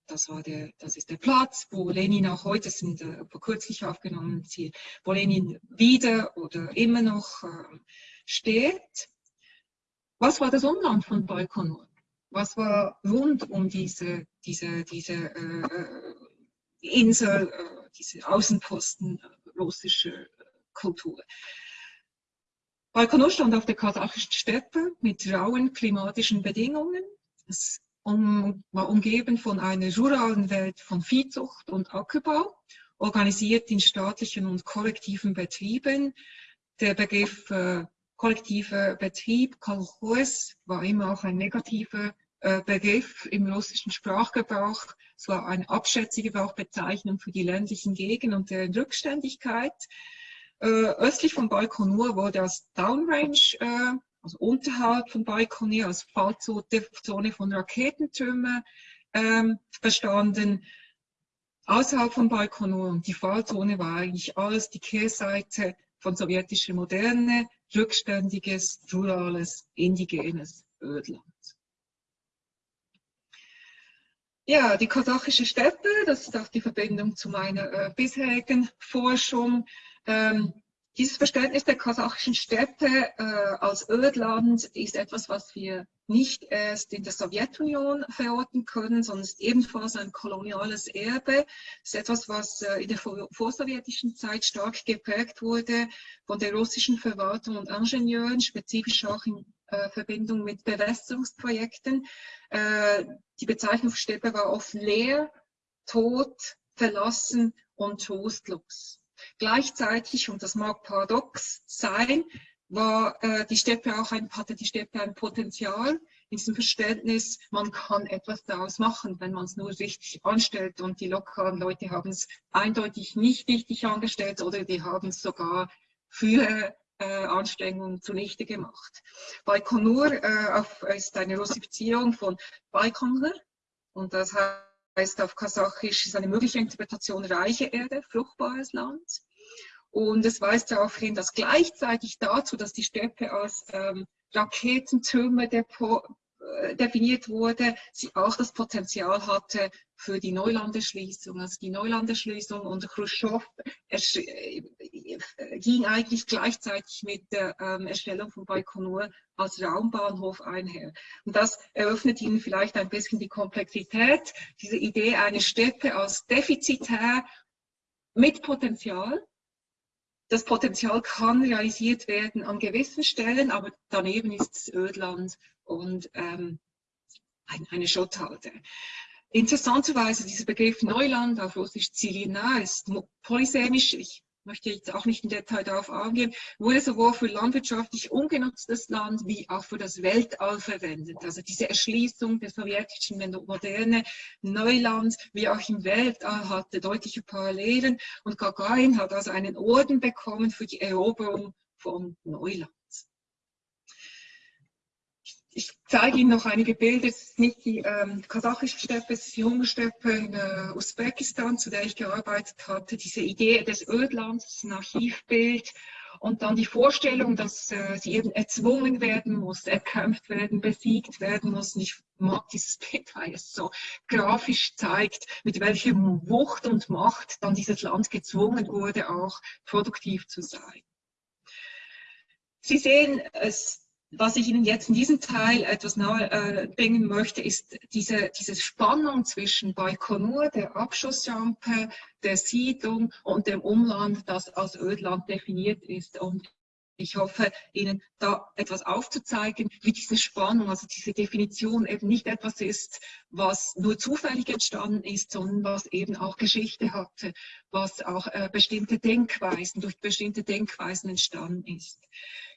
[SPEAKER 2] das, war der, das ist der Platz, wo Lenin auch heute, sind äh, vor kürzlich aufgenommen, wo Lenin wieder oder immer noch äh, steht. Was war das Umland von Baikonur? Was war rund um diese, diese, diese äh, Insel, äh, diese Außenposten äh, russische Kultur. Baikonur stand auf der kasachischen Steppe mit rauen klimatischen Bedingungen. Es um, war umgeben von einer ruralen Welt von Viehzucht und Ackerbau, organisiert in staatlichen und kollektiven Betrieben. Der Begriff äh, kollektiver Betrieb, Kolchos, war immer auch ein negativer äh, Begriff im russischen Sprachgebrauch. War eine abschätzige Bezeichnung für die ländlichen Gegenden und deren Rückständigkeit. Äh, östlich von Baikonur wurde als Downrange, äh, also unterhalb von Baikonur, als Fallzone von Raketentürmen ähm, verstanden. Außerhalb von Baikonur und die Fallzone war eigentlich alles die Kehrseite von sowjetischer Moderne, rückständiges, rurales, indigenes Ödland. Ja, die kasachische Steppe, das ist auch die Verbindung zu meiner äh, bisherigen Forschung. Ähm, dieses Verständnis der kasachischen Steppe äh, als Ödland ist etwas, was wir nicht erst in der Sowjetunion verorten können, sondern ist ebenfalls ein koloniales Erbe. Es ist etwas, was äh, in der vorsowjetischen Zeit stark geprägt wurde von der russischen Verwaltung und Ingenieuren, spezifisch auch äh, Verbindung mit Bewässerungsprojekten. Äh, die Bezeichnung Steppe war oft leer, tot, verlassen und trostlos. Gleichzeitig, und das mag paradox sein, war äh, die Steppe auch ein, hatte die Steppe ein Potenzial in diesem Verständnis, man kann etwas daraus machen, wenn man es nur richtig anstellt und die lokalen Leute haben es eindeutig nicht richtig angestellt oder die haben es sogar äh, Anstrengungen zunichte gemacht. Baikonur äh, ist eine Russifizierung von Baikonur und das heißt auf Kasachisch ist eine mögliche Interpretation reiche Erde, fruchtbares Land. Und es weist darauf hin, dass gleichzeitig dazu, dass die Steppe als ähm, Raketentürme äh, definiert wurde, sie auch das Potenzial hatte für die Neulanderschließung. Also die Neulanderschließung unter Khrushchev äh, ging eigentlich gleichzeitig mit der ähm, Erstellung von Baikonur als Raumbahnhof einher. Und das eröffnet Ihnen vielleicht ein bisschen die Komplexität, diese Idee eine Steppe als defizitär mit Potenzial. Das Potenzial kann realisiert werden an gewissen Stellen, aber daneben ist es Ödland und ähm, eine Schotthalde. Interessanterweise dieser Begriff Neuland auf Russisch Zilina ist polysemisch. Ich möchte jetzt auch nicht im Detail darauf eingehen, wurde sowohl für landwirtschaftlich ungenutztes Land wie auch für das Weltall verwendet. Also diese Erschließung der sowjetischen moderne Neuland wie auch im Weltall hatte deutliche Parallelen und Gagarin hat also einen Orden bekommen für die Eroberung von Neuland. Ich zeige Ihnen noch einige Bilder. Es ist nicht die ähm, kasachische Steppe, es ist die junge Steppe in äh, Usbekistan, zu der ich gearbeitet hatte. Diese Idee des Ödlands, ein Archivbild. und dann die Vorstellung, dass äh, sie eben erzwungen werden muss, erkämpft werden, besiegt werden muss. Und ich mag dieses Bild, weil es so grafisch zeigt, mit welcher Wucht und Macht dann dieses Land gezwungen wurde, auch produktiv zu sein. Sie sehen, es was ich Ihnen jetzt in diesem Teil etwas nahe äh, bringen möchte, ist diese, diese Spannung zwischen Baikonur, der Abschussrampe, der Siedlung und dem Umland, das als Ödland definiert ist. Und ich hoffe, Ihnen da etwas aufzuzeigen, wie diese Spannung, also diese Definition eben nicht etwas ist, was nur zufällig entstanden ist, sondern was eben auch Geschichte hatte, was auch äh, bestimmte Denkweisen, durch bestimmte Denkweisen entstanden ist.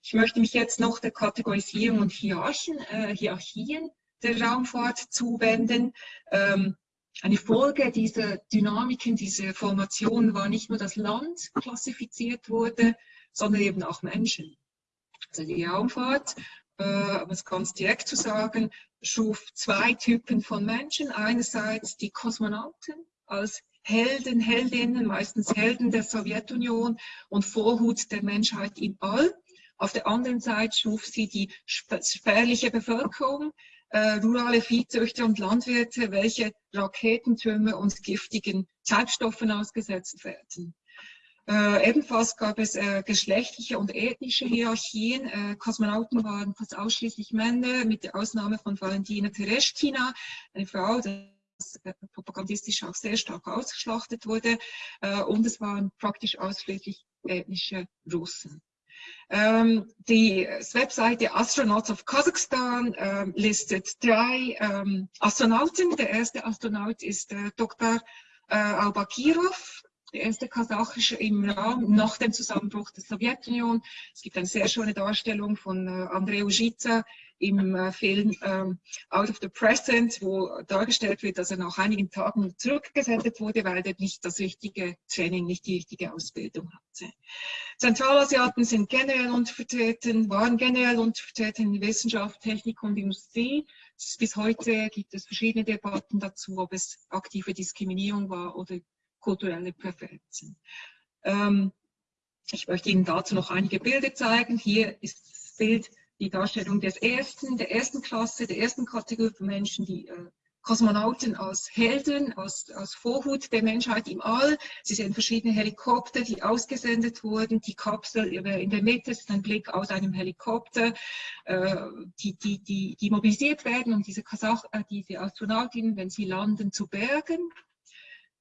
[SPEAKER 2] Ich möchte mich jetzt noch der Kategorisierung und Hierarchien, äh, Hierarchien der Raumfahrt zuwenden. Ähm, eine Folge dieser Dynamiken, dieser Formation war nicht nur das Land klassifiziert wurde, sondern eben auch Menschen. Also die Raumfahrt, äh, um es ganz direkt zu sagen, schuf zwei Typen von Menschen. Einerseits die Kosmonauten als Helden, Heldinnen, meistens Helden der Sowjetunion und Vorhut der Menschheit im All. Auf der anderen Seite schuf sie die spärliche Bevölkerung, äh, rurale Viehzüchter und Landwirte, welche Raketentürme und giftigen Treibstoffen ausgesetzt werden. Äh, ebenfalls gab es äh, geschlechtliche und ethnische Hierarchien. Äh, Kosmonauten waren fast ausschließlich Männer, mit der Ausnahme von Valentina Tereshkina, eine Frau, die äh, propagandistisch auch sehr stark ausgeschlachtet wurde. Äh, und es waren praktisch ausschließlich ethnische Russen. Ähm, die Webseite Astronauts of Kazakhstan ähm, listet drei ähm, Astronauten. Der erste Astronaut ist äh, Dr. Albakirov, der erste kasachische im Raum nach dem Zusammenbruch der Sowjetunion. Es gibt eine sehr schöne Darstellung von äh, Andrei Ujica im äh, Film ähm, Out of the Present, wo dargestellt wird, dass er nach einigen Tagen zurückgesendet wurde, weil er nicht das richtige Training, nicht die richtige Ausbildung hatte. Zentralasiaten sind generell untervertreten, waren generell untervertreten in Wissenschaft, Technik und Industrie. Bis heute gibt es verschiedene Debatten dazu, ob es aktive Diskriminierung war oder kulturelle Präferenzen. Ähm, ich möchte Ihnen dazu noch einige Bilder zeigen. Hier ist das Bild die Darstellung des ersten, der ersten Klasse, der ersten Kategorie von Menschen, die äh, Kosmonauten als Helden, als, als Vorhut der Menschheit im All. Sie sehen verschiedene Helikopter, die ausgesendet wurden. Die Kapsel in der Mitte ist ein Blick aus einem Helikopter, äh, die, die, die, die mobilisiert werden, um diese, Kasach, äh, diese Astronautinnen, wenn sie landen, zu bergen.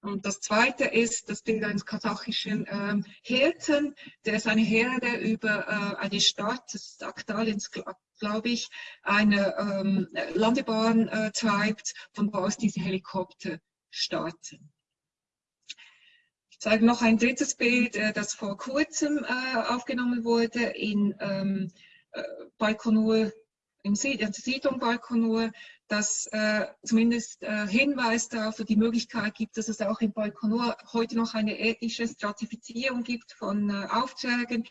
[SPEAKER 2] Und das zweite ist das Bild eines kasachischen ähm, Hirten, der seine Herde über äh, eine Stadt, das ist Aktalins, glaube ich, eine ähm, Landebahn äh, treibt, von wo aus diese Helikopter starten. Ich zeige noch ein drittes Bild, äh, das vor kurzem äh, aufgenommen wurde in ähm, äh, Baikonur, in der Siedlung Baikonur das äh, zumindest äh, Hinweis darauf, die Möglichkeit gibt, dass es auch in Baikonur heute noch eine ethische Stratifizierung gibt von äh, Aufträgen.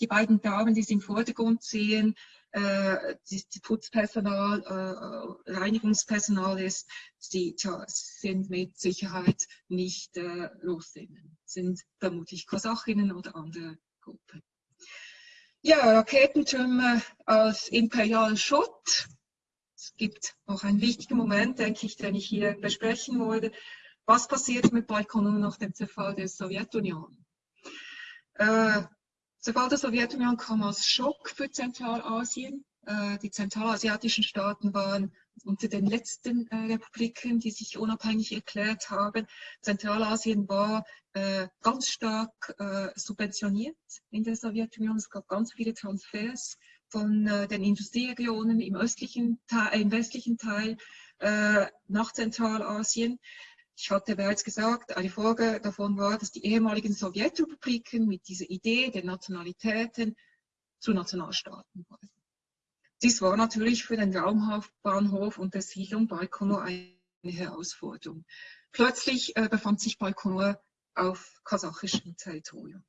[SPEAKER 2] Die beiden Damen, die Sie im Vordergrund sehen, äh, die, Putzpersonal, äh, Reinigungspersonal ist, die tja, sind mit Sicherheit nicht äh, Russinnen, sind vermutlich Kasachinnen oder andere Gruppen. Ja, Raketentürme als imperialen Schott es gibt noch einen wichtigen Moment, denke ich, den ich hier besprechen wollte. Was passiert mit Baikonur nach dem Zerfall der Sowjetunion? Äh, Zerfall der Sowjetunion kam als Schock für Zentralasien. Äh, die zentralasiatischen Staaten waren unter den letzten äh, Republiken, die sich unabhängig erklärt haben. Zentralasien war äh, ganz stark äh, subventioniert in der Sowjetunion. Es gab ganz viele Transfers von äh, den Industrieregionen im, östlichen, im westlichen Teil äh, nach Zentralasien. Ich hatte bereits gesagt, eine Folge davon war, dass die ehemaligen Sowjetrepubliken mit dieser Idee der Nationalitäten zu Nationalstaaten wurden. Dies war natürlich für den Raumbahnhof und der Siedlung Baikonur eine Herausforderung. Plötzlich äh, befand sich Baikonur auf kasachischem Territorium.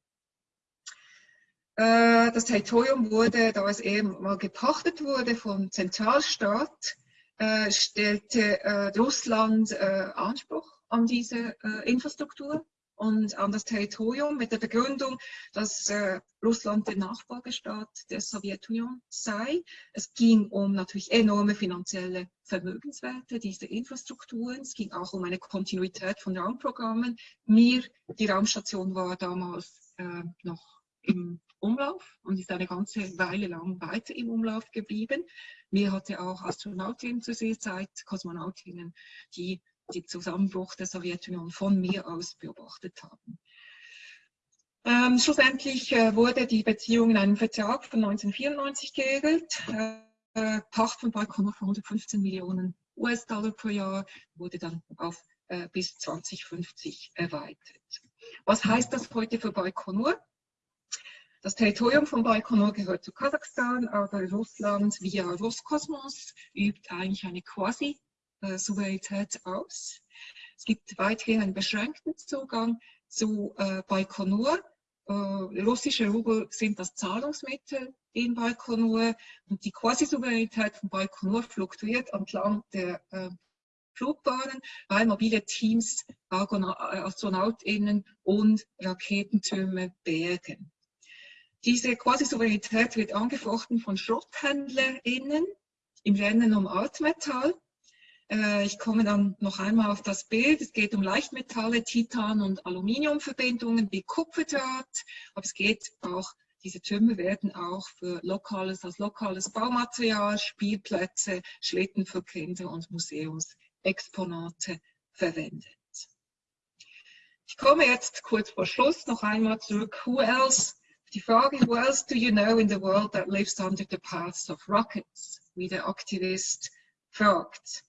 [SPEAKER 2] Äh, das Territorium wurde, da es eben mal gepachtet wurde vom Zentralstaat, äh, stellte äh, Russland Anspruch an diese Infrastruktur und an das Territorium mit der Begründung, dass Russland der Nachfolgestaat der Sowjetunion sei. Es ging um natürlich enorme finanzielle Vermögenswerte dieser Infrastrukturen. Es ging auch um eine Kontinuität von Raumprogrammen. Mir, die Raumstation war damals noch im Umlauf und ist eine ganze Weile lang weiter im Umlauf geblieben. Mir hatte auch Astronautinnen zu dieser Zeit, Kosmonautinnen, die den Zusammenbruch der Sowjetunion von mir aus beobachtet haben. Ähm, schlussendlich äh, wurde die Beziehung in einem Vertrag von 1994 geregelt. Äh, Pacht von Baikonur von 115 Millionen US-Dollar pro Jahr wurde dann auf äh, bis 2050 erweitert. Was heißt das heute für Baikonur? Das Territorium von Baikonur gehört zu Kasachstan, aber Russland via Roskosmos übt eigentlich eine Quasi-Souveränität aus. Es gibt weiterhin einen beschränkten Zugang zu äh, Baikonur. Äh, russische Rubel sind das Zahlungsmittel in Baikonur und die Quasi-Souveränität von Baikonur fluktuiert entlang der äh, Flugbahnen, weil mobile Teams AstronautInnen und Raketentürme bergen. Diese Quasi-Souveränität wird angefochten von SchrotthändlerInnen im Rennen um Altmetall. Äh, ich komme dann noch einmal auf das Bild. Es geht um Leichtmetalle, Titan- und Aluminiumverbindungen wie Kupferdraht. Aber es geht auch, diese Türme werden auch für lokales, als lokales Baumaterial, Spielplätze, Schlitten für Kinder und Museumsexponate verwendet. Ich komme jetzt kurz vor Schluss noch einmal zurück. Who else die Frage, who else do you know in the world that lives under the paths of rockets? Wie der Aktivist fragt.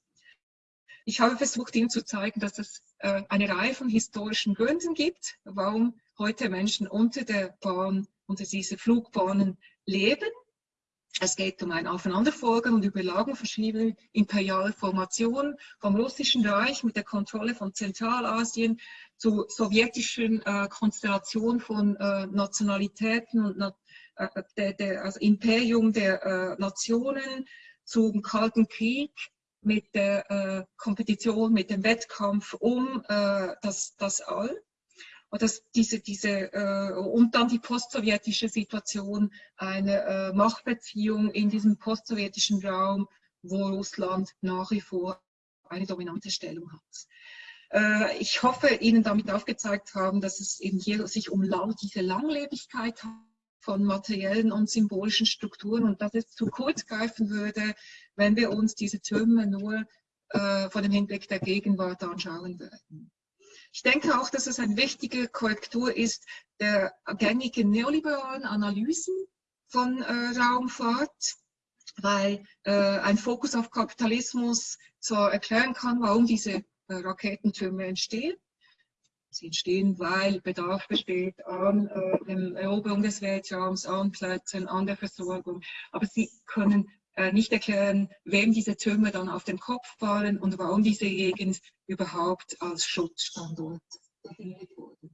[SPEAKER 2] Ich habe versucht, Ihnen zu zeigen, dass es äh, eine Reihe von historischen Gründen gibt, warum heute Menschen unter der Bahn, unter diese Flugbahnen leben. Es geht um ein Aufeinanderfolgen und Überlagen verschiedener imperialer Formationen vom Russischen Reich mit der Kontrolle von Zentralasien zu sowjetischen äh, Konstellation von äh, Nationalitäten und na äh, der, der, also Imperium der äh, Nationen zum Kalten Krieg mit der äh, Kompetition, mit dem Wettkampf um äh, das, das All. Und, diese, diese, äh, und dann die postsowjetische Situation, eine äh, Machtbeziehung in diesem postsowjetischen Raum, wo Russland nach wie vor eine dominante Stellung hat. Äh, ich hoffe, Ihnen damit aufgezeigt haben, dass es eben hier sich um diese Langlebigkeit von materiellen und symbolischen Strukturen und dass es zu kurz greifen würde, wenn wir uns diese Türme nur äh, vor dem Hinblick der Gegenwart anschauen würden. Ich denke auch, dass es eine wichtige Korrektur ist der gängigen neoliberalen Analysen von äh, Raumfahrt, weil äh, ein Fokus auf Kapitalismus zwar erklären kann, warum diese äh, Raketentürme entstehen. Sie entstehen, weil Bedarf besteht an äh, der Eroberung des Weltraums, an Plätzen, an der Versorgung. Aber sie können nicht erklären, wem diese Türme dann auf den Kopf fallen und warum diese Gegend überhaupt als Schutzstandort definiert wurde.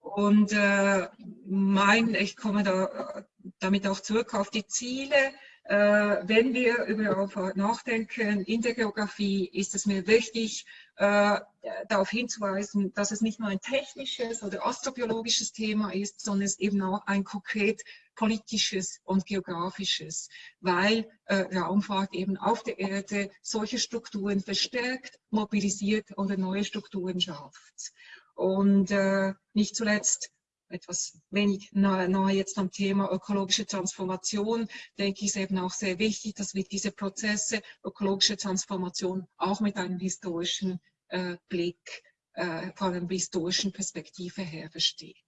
[SPEAKER 2] Und äh, mein, ich komme da äh, damit auch zurück auf die Ziele äh, wenn wir über Raumfahrt nachdenken in der Geografie, ist es mir wichtig, äh, darauf hinzuweisen, dass es nicht nur ein technisches oder astrobiologisches Thema ist, sondern es eben auch ein konkret politisches und geografisches, weil äh, Raumfahrt eben auf der Erde solche Strukturen verstärkt, mobilisiert oder neue Strukturen schafft. Und äh, nicht zuletzt etwas wenig nahe, nahe jetzt am Thema ökologische Transformation, denke ich, ist eben auch sehr wichtig, dass wir diese Prozesse, ökologische Transformation auch mit einem historischen äh, Blick, äh, von einer historischen Perspektive her verstehen.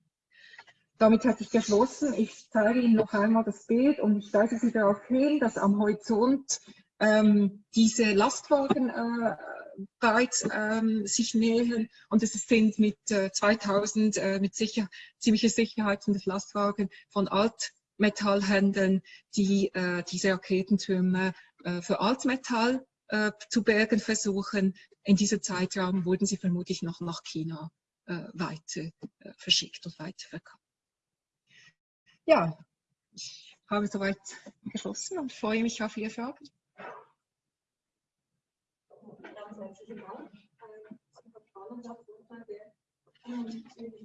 [SPEAKER 2] Damit hatte ich geschlossen. Ich zeige Ihnen noch einmal das Bild und ich weise Sie darauf hin, dass am Horizont ähm, diese Lastwagen äh, bereits ähm, sich nähern und es sind mit äh, 2000 äh, mit sicher, ziemlicher Sicherheit sind es Lastwagen von Altmetallhändlern, die äh, diese Raketentürme äh, für Altmetall äh, zu bergen versuchen. In diesem Zeitraum wurden sie vermutlich noch nach China äh, weiter verschickt und weiterverkauft. Ja, ich habe soweit geschlossen und freue mich auf Ihre Fragen
[SPEAKER 1] ganz herzlichen Dank. Zum Vertrauen und Vortrag der ähm,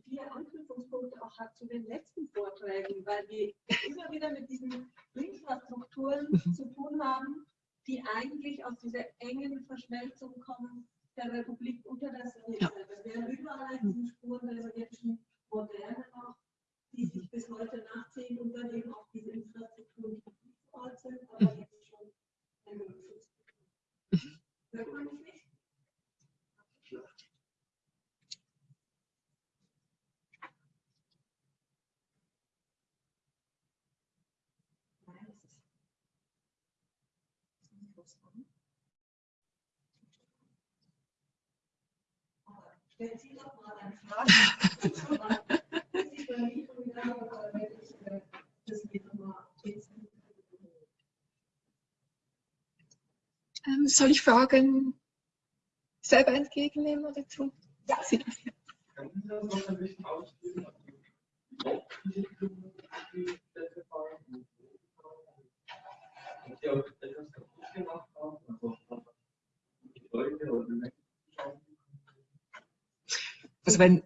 [SPEAKER 1] viele Anknüpfungspunkte auch hat zu den letzten Vorträgen, weil wir immer wieder mit diesen Infrastrukturen
[SPEAKER 2] Mhm.
[SPEAKER 1] zu tun haben, die eigentlich aus dieser engen Verschmelzung kommen der Republik unter der Sowjetzeit. Wir werden überall diese Spuren der sowjetischen Moderne noch, die sich bis heute nachziehen und dann eben auch diese Infrastrukturen, die nicht so alt sind, aber
[SPEAKER 2] Mhm.
[SPEAKER 1] jetzt schon länger geschützt sind. Hört man mich nicht? Stellen Sie doch mal eine Frage. Das ist bei mir schon wieder, aber wenn ich äh, das mir nochmal jetzt
[SPEAKER 2] Ähm, soll ich Fragen selber entgegennehmen oder zu?
[SPEAKER 1] Ja.
[SPEAKER 2] Sie das ja.
[SPEAKER 3] Können Sie das noch ein bisschen ausführen? Ob diese Blumen die Städte fahren und ob die auch etwas kaputt gemacht haben, also die Gebäude oder die Menschen schauen.
[SPEAKER 2] Also wenn,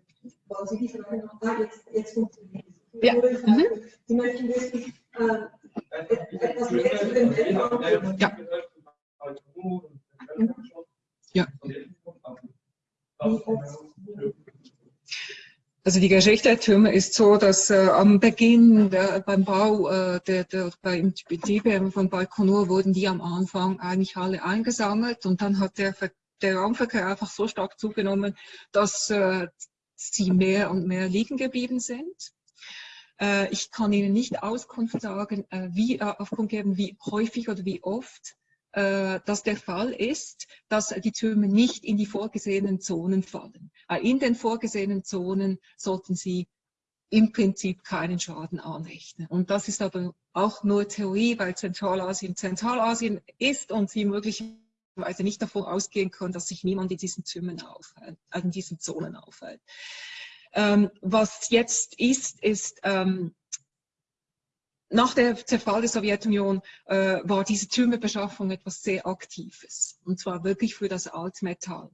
[SPEAKER 1] Wollen Sie die Frage noch? Ah, jetzt, jetzt funktioniert es.
[SPEAKER 2] Ja.
[SPEAKER 1] Oder ich
[SPEAKER 2] Mhm.
[SPEAKER 1] frage, Sie möchten wissen, äh,
[SPEAKER 3] Etwas
[SPEAKER 1] mehr zu dem Weltraum.
[SPEAKER 2] Ja. Ja. Also die Geschichte ist so, dass äh, am Beginn der, beim Bau äh, der, der beim Betrieb von Baikonur wurden die am Anfang eigentlich alle eingesammelt und dann hat der, der Raumverkehr einfach so stark zugenommen, dass äh, sie mehr und mehr liegen geblieben sind. Äh, ich kann Ihnen nicht Auskunft sagen, äh, wie äh, Auskunft geben, wie häufig oder wie oft äh, das der Fall ist, dass die Türme nicht in die vorgesehenen Zonen fallen. Äh, In den vorgesehenen Zonen sollten sie im Prinzip keinen Schaden anrichten. Und das ist aber auch nur Theorie, weil Zentralasien Zentralasien ist und sie möglicherweise nicht davon ausgehen können, dass sich niemand in diesen Türmen aufhält, äh, in diesen Zonen aufhält. Ähm, was jetzt ist, ist ähm, nach der Zerfall der Sowjetunion äh, war diese Türmebeschaffung etwas sehr Aktives. Und zwar wirklich für das Altmetall.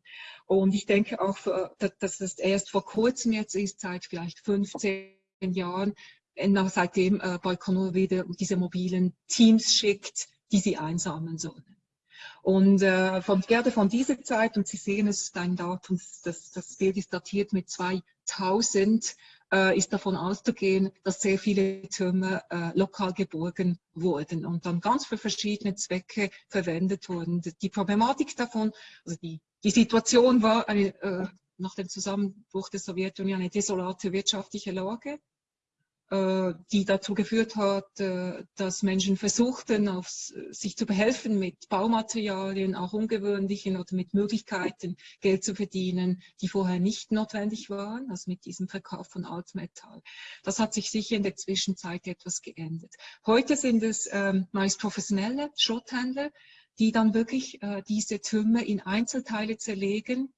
[SPEAKER 2] Und ich denke auch, für, dass dass das erst vor kurzem jetzt ist, seit vielleicht 15 Jahren, äh, seitdem äh, Baikonur wieder diese mobilen Teams schickt, die sie einsammeln sollen. Und äh, von, gerade von dieser Zeit, und Sie sehen es, ist ein Datum, das, das Bild ist datiert mit 2000, äh, ist davon auszugehen, dass sehr viele Türme äh, lokal geborgen wurden und dann ganz für verschiedene Zwecke verwendet wurden. Die Problematik davon, also die, die Situation war eine, äh, nach dem Zusammenbruch der Sowjetunion eine desolate wirtschaftliche Lage, die dazu geführt hat, äh, dass Menschen versuchten, auf, sich zu behelfen mit Baumaterialien, auch ungewöhnlichen oder mit Möglichkeiten, Geld zu verdienen, die vorher nicht notwendig waren, also mit diesem Verkauf von Altmetall. Das hat sich sicher in der Zwischenzeit etwas geändert. Heute sind es ähm, meist professionelle Schrotthändler, die dann wirklich äh, diese Türme in Einzelteile zerlegen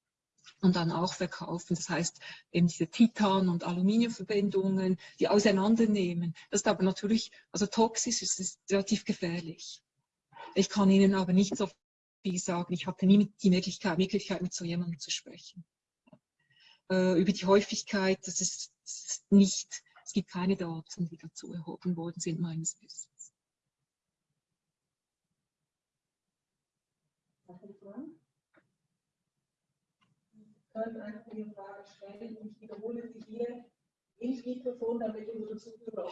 [SPEAKER 2] und dann auch verkaufen. Das heißt, eben diese Titan- und Aluminiumverbindungen, die auseinandernehmen. Das ist aber natürlich, also toxisch, es ist relativ gefährlich. Ich kann Ihnen aber nicht so viel sagen. Ich hatte nie die Möglichkeit, Möglichkeit mit so jemandem zu sprechen. Äh, über die Häufigkeit, das ist, das ist nicht, es gibt keine Daten, die dazu erhoben worden sind, meines Wissens.
[SPEAKER 1] Können einfach die Frage stellen und ich wiederhole sie hier ins Mikrofon, damit unsere Zuhörer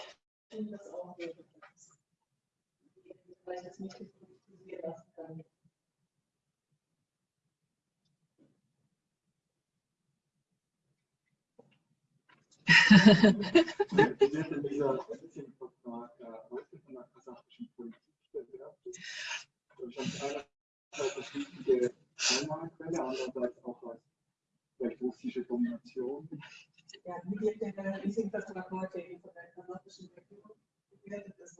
[SPEAKER 1] das auch hören können. Weil ich das Mikrofon hier lassen kann.
[SPEAKER 3] Einerseits als wichtige Einnahmequelle, andererseits auch als vielleicht russische Domination.
[SPEAKER 1] Ja, denn der Leasingvertrag heute von der kanadischen Regierung? Das.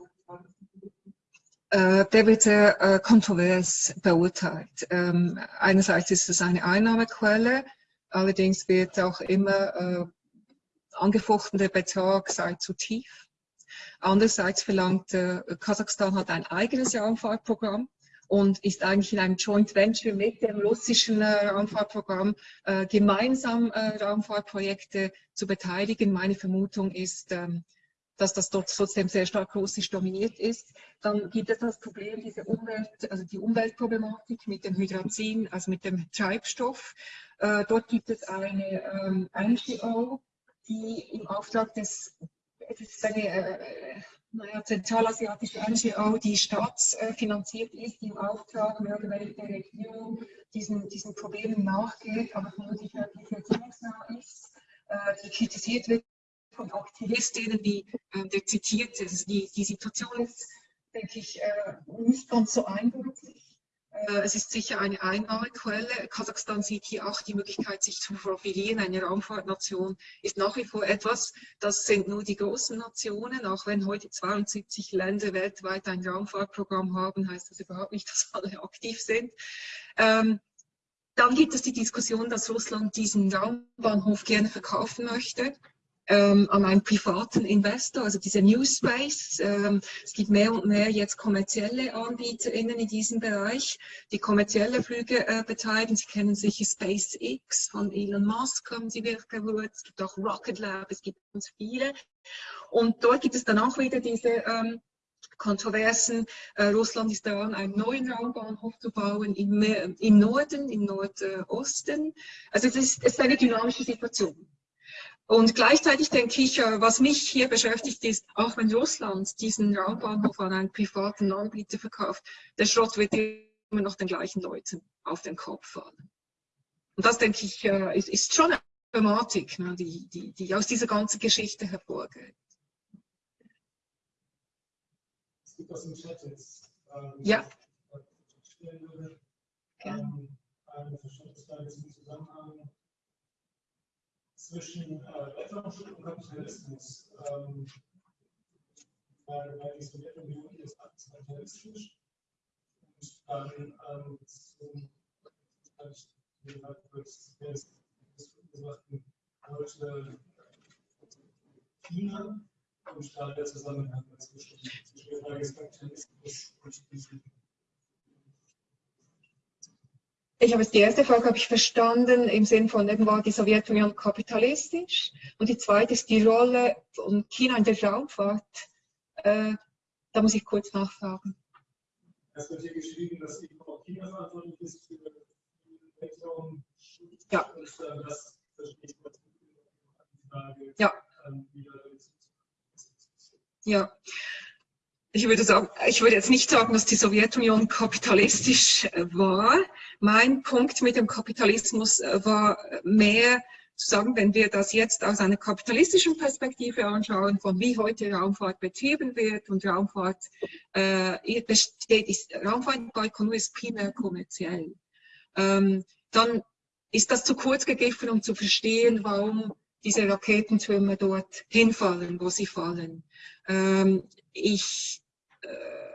[SPEAKER 2] Äh, der wird sehr äh, kontrovers beurteilt. Ähm, einerseits ist es eine Einnahmequelle, allerdings wird auch immer äh, angefochten, der Betrag sei zu tief. Andererseits verlangt Kasachstan hat ein eigenes Raumfahrtprogramm und ist eigentlich in einem Joint Venture mit dem russischen äh, Raumfahrtprogramm äh, gemeinsam äh, Raumfahrtprojekte zu beteiligen. Meine Vermutung ist, ähm, dass das dort trotzdem sehr stark russisch dominiert ist. Dann gibt es das Problem, diese Umwelt, also die Umweltproblematik mit dem Hydrazin, also mit dem Treibstoff. Äh, dort gibt es eine ähm, NGO, die im Auftrag des, es ist eine äh, naja, zentralasiatische NGO, die staatsfinanziert ist, die im Auftrag mehr oder weniger der Regierung diesen, diesen Problemen nachgeht, aber vermutlich wirklich regierungsnah ist, äh, die kritisiert wird von Aktivistinnen, wie äh, der zitiert, also die, die Situation ist, denke ich, äh, nicht ganz so eindeutig. Äh, es ist sicher eine Einnahmequelle. Kasachstan sieht hier auch die Möglichkeit, sich zu profilieren. Eine Raumfahrtnation ist nach wie vor etwas, das sind nur die großen Nationen. Auch wenn heute 72 Länder weltweit ein Raumfahrtprogramm haben, heißt das überhaupt nicht, dass alle aktiv sind. Ähm, dann gibt es die Diskussion, dass Russland diesen Raumbahnhof gerne verkaufen möchte ähm, an einen privaten Investor, also diese New Space. Ähm, es gibt mehr und mehr jetzt kommerzielle AnbieterInnen in diesem Bereich, die kommerzielle Flüge äh, betreiben. Sie kennen sicher SpaceX von Elon Musk, haben Sie wirklich gehört. Es gibt auch Rocket Lab, es gibt ganz viele. Und dort gibt es dann auch wieder diese ähm, Kontroversen. Äh, Russland ist daran, einen neuen Raumbahnhof zu bauen im, im Norden, im Nordosten. Also es ist, es ist eine dynamische Situation. Und gleichzeitig denke ich, äh, was mich hier beschäftigt ist, auch wenn Russland diesen Raumbahnhof an einen privaten Anbieter verkauft, der Schrott wird immer noch den gleichen Leuten auf den Kopf fallen. Und das, denke ich, äh, ist, ist schon eine Problematik, ne, die, die, die aus dieser ganzen Geschichte hervorgeht.
[SPEAKER 4] Es gibt aus dem Chat jetzt. Ähm,
[SPEAKER 2] ja.
[SPEAKER 4] Würde, ähm, eine Verständnisfrage zum Zusammenhang zwischen äh, Weltraumschutz und Kapitalismus. Ähm, weil, weil die Sowjetunion ist kapitalistisch und dann ähm, zum, wollte China und da der Zusammenhang zwischen der Frage des Kapitalismus und diesem
[SPEAKER 2] Ich habe jetzt die erste Frage habe ich verstanden im Sinn von eben war die Sowjetunion kapitalistisch und die zweite ist die Rolle von China in der Raumfahrt. Äh, da muss ich kurz nachfragen.
[SPEAKER 4] Es wird hier geschrieben, dass die China verantwortlich ist für den Weltraum.
[SPEAKER 2] Ja.
[SPEAKER 4] Äh, das verstehe ich die Frage.
[SPEAKER 2] Ja. Ja. Ich würde, sagen, ich würde jetzt nicht sagen, dass die Sowjetunion kapitalistisch äh, war. Mein Punkt mit dem Kapitalismus äh, war mehr zu sagen, wenn wir das jetzt aus einer kapitalistischen Perspektive anschauen, von wie heute Raumfahrt betrieben wird und Raumfahrt äh, besteht, ist, Raumfahrt bei ist primär kommerziell. Ähm, dann ist das zu kurz gegriffen, um zu verstehen, warum diese Raketentürme dort hinfallen, wo sie fallen. Ähm, ich äh,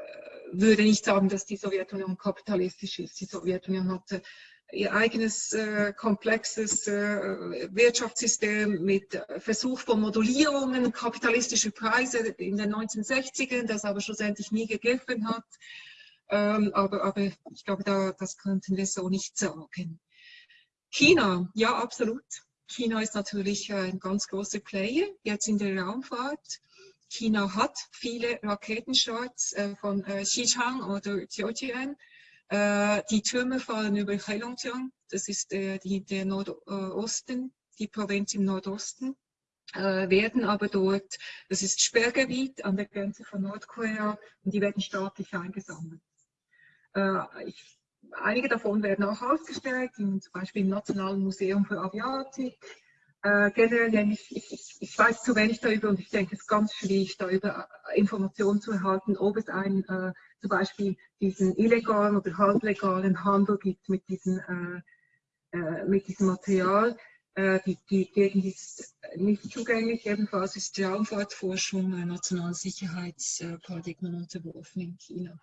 [SPEAKER 2] würde nicht sagen, dass die Sowjetunion kapitalistisch ist. Die Sowjetunion hatte ihr eigenes äh, komplexes äh, Wirtschaftssystem mit Versuch von Modulierungen, kapitalistische Preise in den 1960ern, das aber schlussendlich nie gegriffen hat. Ähm, aber, aber ich glaube, da, das könnten wir so nicht sagen. China, ja, absolut. China ist natürlich ein ganz großer Player jetzt in der Raumfahrt. China hat viele Raketenstarts äh, von äh, Xichang oder Jiujian. Äh, die Türme fallen über Heilongjiang, das ist die, der Nordosten, die Provinz im Nordosten, werden aber dort, das ist Sperrgebiet an der Grenze von Nordkorea und die werden staatlich eingesammelt. Ich, einige davon werden auch ausgestellt, zum Beispiel im Nationalen Museum für Aviatik, äh, generell, ich, ich, ich, weiß zu wenig darüber und ich denke, es ist ganz schwierig, darüber äh, Informationen zu erhalten, ob es einen, äh, zum Beispiel diesen illegalen oder halblegalen Handel gibt mit, diesen, äh, äh mit diesem Material. Äh, die, die Gegend ist nicht zugänglich. Ebenfalls ist die Raumfahrtforschung äh, nationalen Sicherheitsparadigmen unterworfen in China.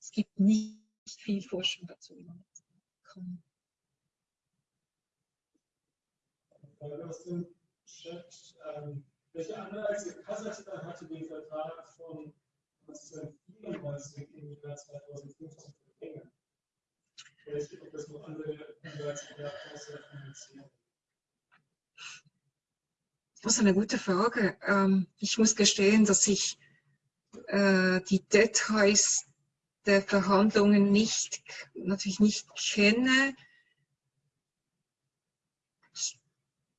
[SPEAKER 2] Es gibt nicht viel Forschung dazu. Kann.
[SPEAKER 4] Frage aus dem Chat. Ähm, welche Anreize Kasachstan hatte den Vertrag von 1994 im Jahr 2015 Enge? Vielleicht gibt es noch andere Anreize, außer Finanzierung.
[SPEAKER 2] Das ist eine gute Frage. Ähm, ich muss gestehen, dass ich äh, die Details der Verhandlungen nicht, natürlich nicht kenne. Ich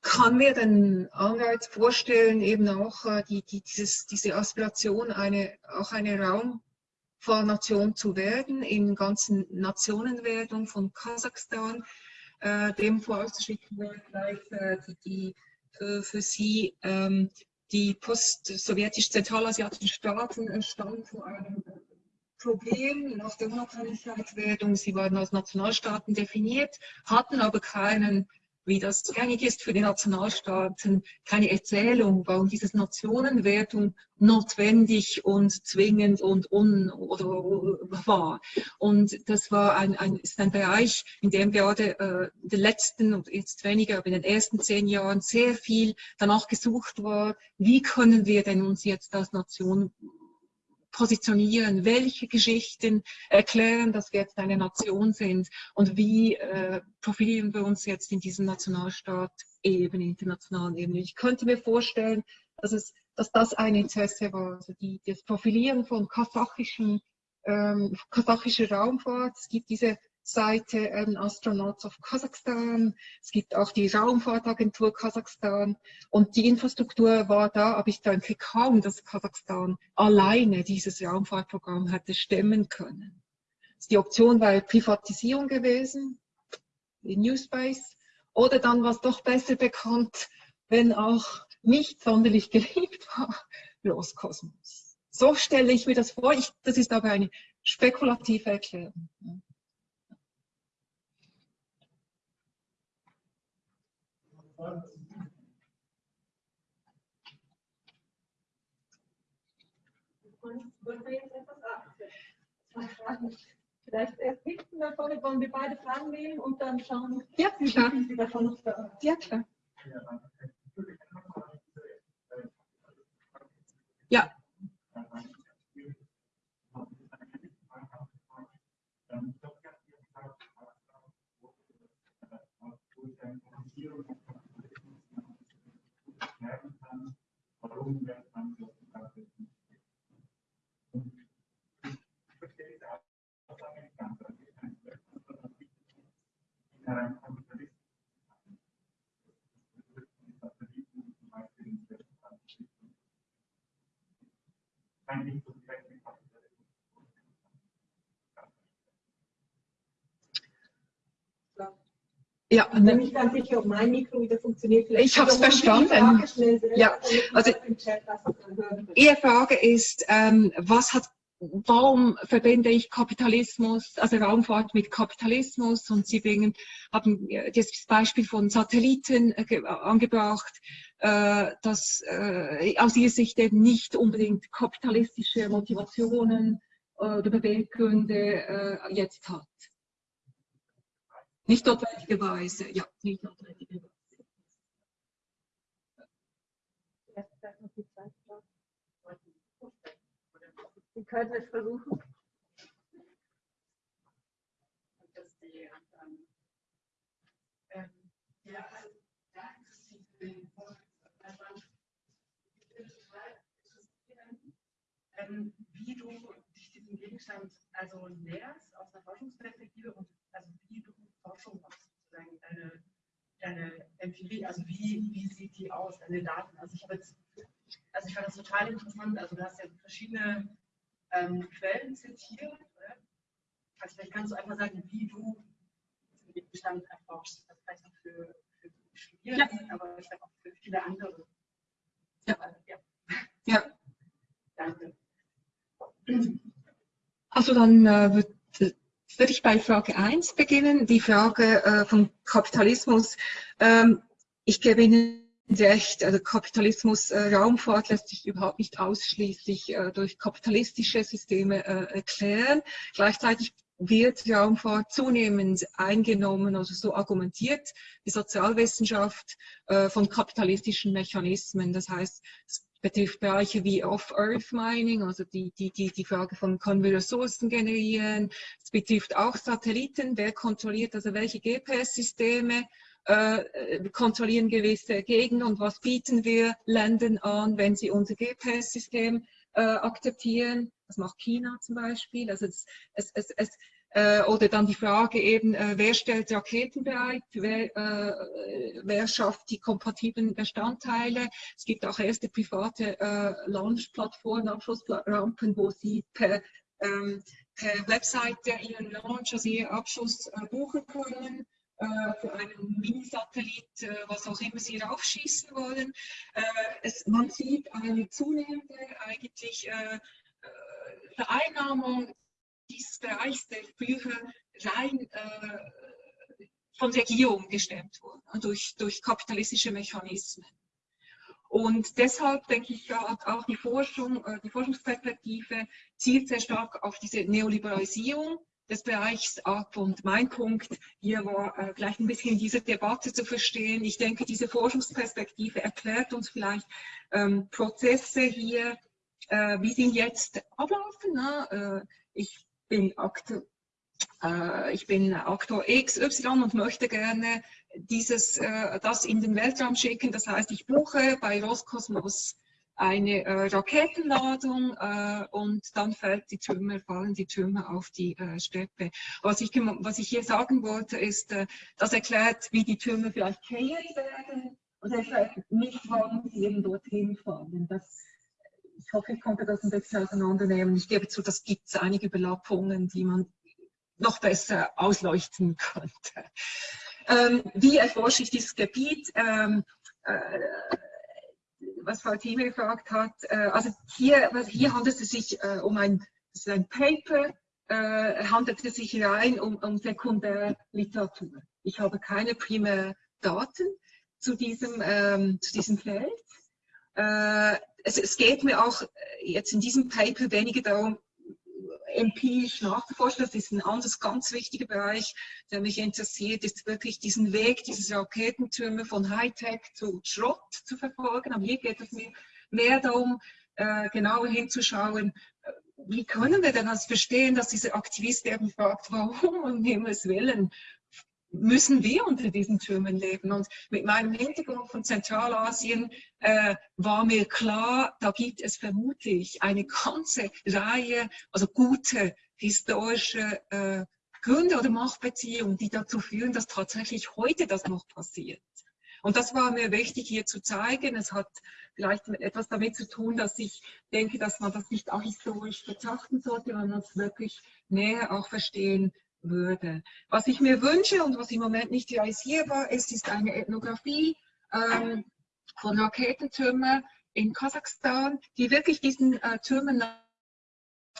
[SPEAKER 2] kann mir den Anreiz vorstellen, eben auch äh, die, die, dieses, diese Aspiration, eine, auch eine Raumfahrnation zu werden, in ganzen Nationenwertung von Kasachstan, äh, dem vorauszuschicken wäre vielleicht äh, die, die für, für sie ähm, die post-sowjetisch-zentralasiatischen Staaten standen vor einem Problem nach der Unabhängigkeitswerdung. Sie waren als Nationalstaaten definiert, hatten aber keinen wie das gängig ist für die Nationalstaaten, keine Erzählung, warum diese Nationenwertung notwendig und zwingend und un oder war. Und das war ein, ein, ist ein Bereich, in dem gerade äh, in den letzten und jetzt weniger, aber in den ersten zehn Jahren sehr viel danach gesucht war, wie können wir denn uns jetzt als Nation positionieren, welche Geschichten erklären, dass wir jetzt eine Nation sind und wie äh, profilieren wir uns jetzt in diesem Nationalstaat eben, internationalen Ebene. Ich könnte mir vorstellen, dass, es, dass das ein Interesse war, also die, das Profilieren von kasachischen, ähm, kasachischer Raumfahrt. Es gibt diese Seite ähm, Astronauts of Kasachstan. Es gibt auch die Raumfahrtagentur Kasachstan und die Infrastruktur war da, aber ich denke kaum, dass Kasachstan alleine dieses Raumfahrtprogramm hätte stemmen können. Die Option war Privatisierung gewesen, in New Space, oder dann was doch besser bekannt, wenn auch nicht sonderlich geliebt war, Loskosmos. So stelle ich mir das vor. Ich, das ist aber eine spekulative Erklärung.
[SPEAKER 5] Wollen wir jetzt etwas absetzen? Vielleicht erst hinten davon, wollen wir beide Fragen nehmen und dann schauen,
[SPEAKER 2] Ja,
[SPEAKER 5] wie
[SPEAKER 2] klar.
[SPEAKER 5] Sie davon noch da.
[SPEAKER 2] Ja, klar. Ja,
[SPEAKER 3] Warum wird man so Und ich verstehe diese Aussage nicht ganz. Also ich kann in einem Kapitalisten die Satelliten zum Beispiel in der Kein nicht so direkt mit Kapitalismus.
[SPEAKER 2] Ja,
[SPEAKER 5] Ich bin nicht ganz sicher, ob mein Mikro wieder funktioniert. Vielleicht
[SPEAKER 2] Ich
[SPEAKER 5] Sie die
[SPEAKER 2] verstanden.
[SPEAKER 5] Selber,
[SPEAKER 2] Ja, also-. Ihre Frage ist, ähm, was hat, warum verbinde ich Kapitalismus, also Raumfahrt mit Kapitalismus? Und Sie bringen, haben das Beispiel von Satelliten äh, ge- angebracht, äh, das äh, aus Ihrer Sicht eben nicht unbedingt kapitalistische Motivationen äh, oder Beweggründe äh, jetzt hat. Nicht notwendigerweise, ja, nicht notwendigerweise.
[SPEAKER 5] Zweite Frage. Sie können es versuchen.
[SPEAKER 6] dass die, ähm, ähm, ja, also da interessiert mich, also, ähm, wie du dich diesem Gegenstand also näherst aus einer Forschungsperspektive und also wie du Forschung machst, sozusagen deine, deine Empirie, also wie, wie sieht die aus, deine Daten. Also ich habe jetzt, also ich fand das total interessant, also du hast ja verschiedene ähm, Quellen zitiert, oder? Also vielleicht kannst du einfach sagen, wie du diesen Gegenstand erforschst. Das vielleicht auch für, für die Studierenden, aber vielleicht auch für viele andere.
[SPEAKER 2] Ja.
[SPEAKER 6] ja.
[SPEAKER 2] Ja.
[SPEAKER 6] Danke.
[SPEAKER 2] Also dann äh, würde würd ich bei Frage 1 beginnen, die Frage äh, vom Kapitalismus. Ähm, ich gebe Ihnen recht, also Kapitalismus, äh, Raumfahrt lässt sich überhaupt nicht ausschließlich äh, durch kapitalistische Systeme äh, erklären. Gleichzeitig wird Raumfahrt zunehmend eingenommen, also so argumentiert die Sozialwissenschaft äh, von kapitalistischen Mechanismen. Das heißt, es betrifft Bereiche wie Off-Earth Mining, also die, die, die, die Frage von, können wir Ressourcen generieren. Es betrifft auch Satelliten, wer kontrolliert, also welche GPS-Systeme äh, kontrollieren gewisse Gegenden und was bieten wir Ländern an, wenn sie unser GPS-System äh, akzeptieren. Das macht China zum Beispiel. Also es, es, es, es äh, oder dann die Frage eben, äh, wer stellt Raketen bereit, wer, äh, wer schafft die kompatiblen Bestandteile. Es gibt auch erste private äh, Launch-Plattformen, Abschussrampen, wo Sie per, ähm, per Webseite Ihren Launch, also Ihren Abschuss äh, buchen können äh, für einen Mini-Satellit, was auch immer Sie raufschießen wollen. Es, man sieht eine zunehmende eigentlich Vereinnahmung dieses Bereichs, der früher rein äh, von Regierungen gestemmt wurde, durch, durch kapitalistische Mechanismen. Und deshalb denke ich, ja, auch die Forschung, äh, die Forschungsperspektive zielt sehr stark auf diese Neoliberalisierung des Bereichs ab. Und mein Punkt hier war äh, gleich ein bisschen diese Debatte zu verstehen. Ich denke, diese Forschungsperspektive erklärt uns vielleicht ähm, Prozesse hier, äh, wie sie jetzt ablaufen. Ne? Äh, ich bin Aktor, äh, ich bin Aktor XY und möchte gerne dieses, äh, das in den Weltraum schicken. Das heißt, ich buche bei Roskosmos eine äh, Raketenladung äh, und dann fällt die Trümmer, fallen die Trümmer auf die äh, Steppe. Was ich, was ich hier sagen wollte, ist, äh, das erklärt, wie die Trümmer vielleicht kreiert werden und erklärt nicht, warum sie eben dorthin fallen. Das ich hoffe, ich konnte das ein bisschen auseinandernehmen. Ich gebe zu, das gibt es einige Überlappungen, die man noch besser ausleuchten könnte. Ähm, wie erforsche ich dieses Gebiet? Ähm, äh, was Frau Thieme gefragt hat, äh, also hier, hier handelt es sich äh, um ein, ein Paper, äh, handelt es sich rein um, um Sekundärliteratur. Ich habe keine Primärdaten zu diesem, ähm, zu diesem Feld. Äh, es, es, geht mir auch jetzt in diesem Paper weniger darum, empirisch nachzuforschen. Das ist ein anderes ganz wichtiger Bereich, der mich interessiert, ist wirklich diesen Weg, diese Raketentürme von Hightech zu Schrott zu verfolgen. Aber hier geht es mir mehr darum, äh, genauer hinzuschauen, äh, wie können wir denn das verstehen, dass dieser Aktivist eben fragt, warum um Himmels Willen müssen wir unter diesen Türmen leben. Und mit meinem Hintergrund von Zentralasien äh, war mir klar, da gibt es vermutlich eine ganze Reihe, also gute historische äh, Gründe oder Machtbeziehungen, die dazu führen, dass tatsächlich heute das noch passiert. Und das war mir wichtig hier zu zeigen. Es hat vielleicht etwas damit zu tun, dass ich denke, dass man das nicht auch historisch betrachten sollte, sondern es wirklich näher auch verstehen würde. Was ich mir wünsche und was im Moment nicht realisierbar ist, ist eine Ethnographie ähm, von Raketentürmen in Kasachstan, die wirklich diesen äh, Türmen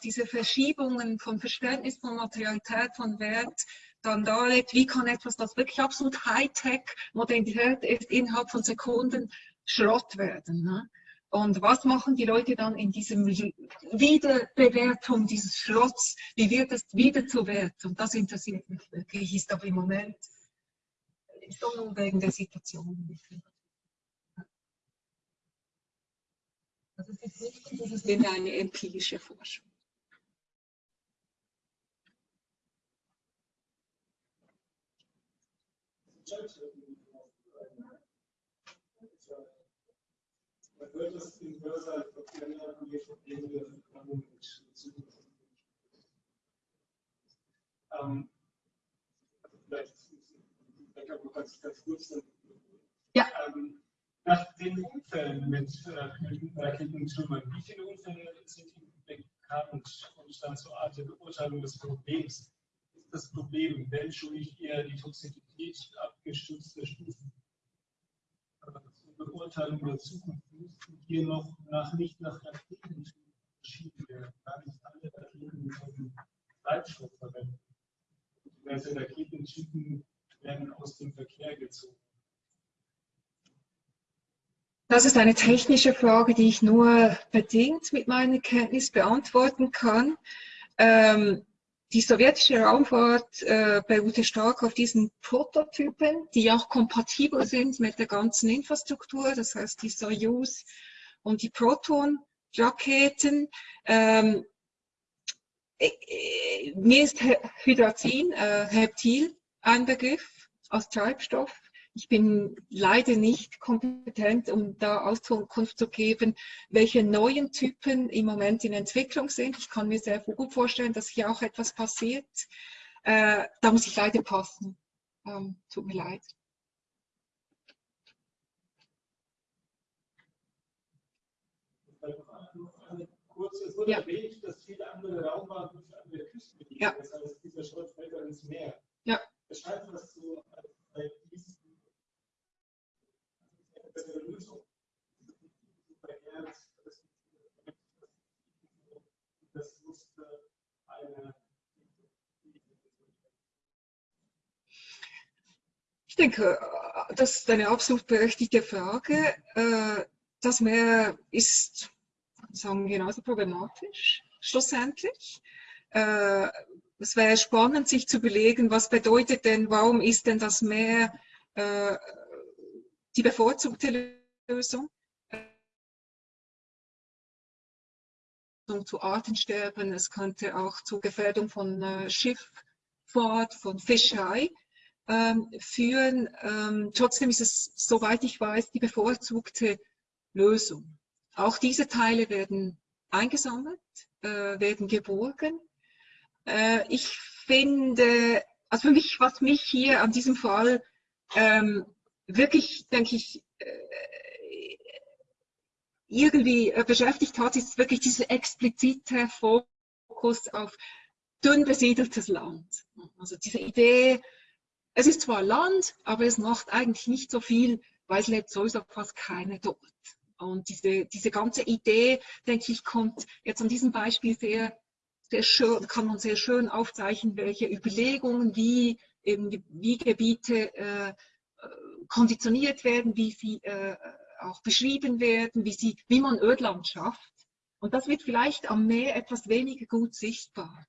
[SPEAKER 2] diese Verschiebungen von Verständnis von Materialität, von Wert dann darlegt, wie kann etwas, das wirklich absolut Hightech, Modernität ist, innerhalb von Sekunden Schrott werden. Ne? Und was machen die Leute dann in diesem Wiederbewertung dieses Schrotts? Wie wird es wieder zu Wert? Und das interessiert mich wirklich, ist aber im Moment schon wegen der Situation. Also es ist wichtig, es ist immer eine empirische Forschung.
[SPEAKER 4] Wird es in Hörsaal verändern, die Probleme der Verknappung in Zukunft. Ähm, vielleicht, ich glaube, ganz, ganz kurz.
[SPEAKER 2] Ja.
[SPEAKER 4] Nach den Unfällen mit äh, Raketentrümmern, wie viele Unfälle sind Ihnen bekannt und dann zur Art der Beurteilung des Problems? Ist das Problem menschlich eher die Toxizität abgestützter Stufen? Beurteilung der Zukunft müssten hier noch nach, nicht nach Raketen entschieden werden. Gar nicht alle Raketen können Treibstoff verwenden. Diverse Raketentypen werden aus dem Verkehr gezogen.
[SPEAKER 2] Das ist eine technische Frage, die ich nur bedingt mit meiner Kenntnis beantworten kann. Ähm, die sowjetische Raumfahrt äh, beruhte stark auf diesen Prototypen, die auch kompatibel sind mit der ganzen Infrastruktur. Das heißt, die Soyuz und die Proton-Raketen. Ähm, äh, äh, mir ist Hydrazin, äh, Heptil, ein Begriff als Treibstoff. Ich bin leider nicht kompetent, um da Auskunft zu geben, welche neuen Typen im Moment in Entwicklung sind. Ich kann mir sehr gut vorstellen, dass hier auch etwas passiert. Äh, da muss ich leider passen. Ähm, tut mir leid.
[SPEAKER 4] Kurz, es wurde
[SPEAKER 2] Ja.
[SPEAKER 4] erwähnt, dass viele andere Raumfahrten für andere Küsten liegen.
[SPEAKER 2] Ja.
[SPEAKER 4] Das heißt, dieser Schrott fällt dann ins Meer.
[SPEAKER 2] Ja.
[SPEAKER 4] Beschreibt das so als diesen eine bessere Lösung. Das musste eine
[SPEAKER 2] Ich denke, das ist eine absolut berechtigte Frage. Äh, Das Meer ist, sagen genauso problematisch, schlussendlich. Äh, Es wäre spannend, sich zu überlegen, was bedeutet denn, warum ist denn das Meer äh, die bevorzugte Lösung? zu Artensterben, es könnte auch zu Gefährdung von äh, Schifffahrt, von Fischerei ähm, führen. Ähm, trotzdem ist es, soweit ich weiß, die bevorzugte Lösung. Auch diese Teile werden eingesammelt, äh, werden geborgen. Äh, ich finde, also für mich, was mich hier an diesem Fall ähm, wirklich, denke ich, äh, irgendwie äh, beschäftigt hat, ist wirklich dieser explizite Fokus auf dünn besiedeltes Land. Also diese Idee, es ist zwar Land, aber es macht eigentlich nicht so viel, weil es lebt sowieso fast keine dort. Und diese, diese ganze Idee, denke ich, kommt jetzt an diesem Beispiel sehr, sehr schön, kann man sehr schön aufzeichnen, welche Überlegungen, wie eben wie Gebiete äh, konditioniert werden, wie sie äh, auch beschrieben werden, wie, sie, wie man Ödland schafft. Und das wird vielleicht am Meer etwas weniger gut sichtbar.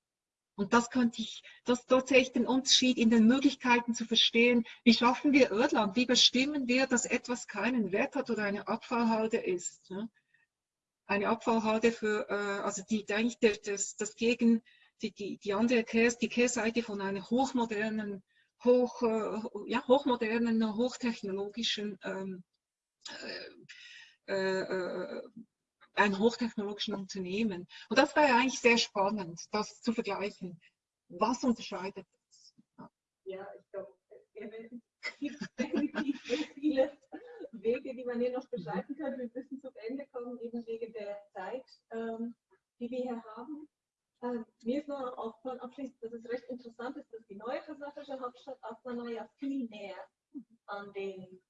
[SPEAKER 2] Und das könnte ich, das, dort sehe ich den Unterschied in den Möglichkeiten zu verstehen, wie schaffen wir Ödland, wie bestimmen wir, dass etwas keinen Wert hat oder eine Abfallhalde ist. Ne? Eine Abfallhalde für, äh, also die, eigentlich das, das Gegen, die, die, die andere Kehrseite von einer hochmodernen, hoch, äh, ja, hochmodernen, hochtechnologischen ähm, äh, äh, ein hochtechnologischen Unternehmen. Und das wäre eigentlich sehr spannend, das zu vergleichen. Was unterscheidet das?
[SPEAKER 1] Ja, ich glaube, es gibt definitiv sehr viele Wege, die man hier noch beschreiten kann. Wir müssen zum Ende kommen, eben wegen der Zeit, ähm, die wir hier haben. Ähm, mir ist noch aufgefallen, abschließend, dass es recht interessant ist, dass die neue kasachische Hauptstadt Astana ja viel näher an den,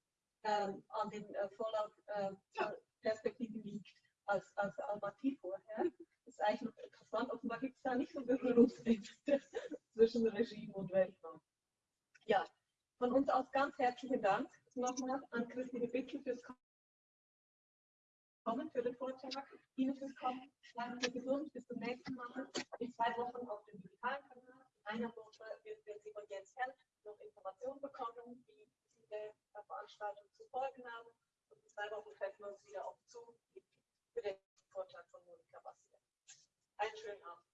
[SPEAKER 1] ähm, an den äh, Fallout-Perspektiven liegt als, als Almaty vorher. Das ist eigentlich noch interessant. Offenbar gibt es da nicht so Berührungsängste zwischen Regime und Weltraum. Ja, von uns aus ganz herzlichen Dank nochmal an Christine Bittel fürs willkommen für den Vortrag. Ihnen fürs Bleiben Sie gesund. Bis zum nächsten Mal. In zwei Wochen auf dem digitalen Kanal. In einer Woche werden Sie von Jens Held noch Informationen bekommen, wie Sie der Veranstaltung zu folgen haben. Und in zwei Wochen treffen wir uns wieder auf zu für den Vortrag von Monika Bastian. Einen schönen Abend.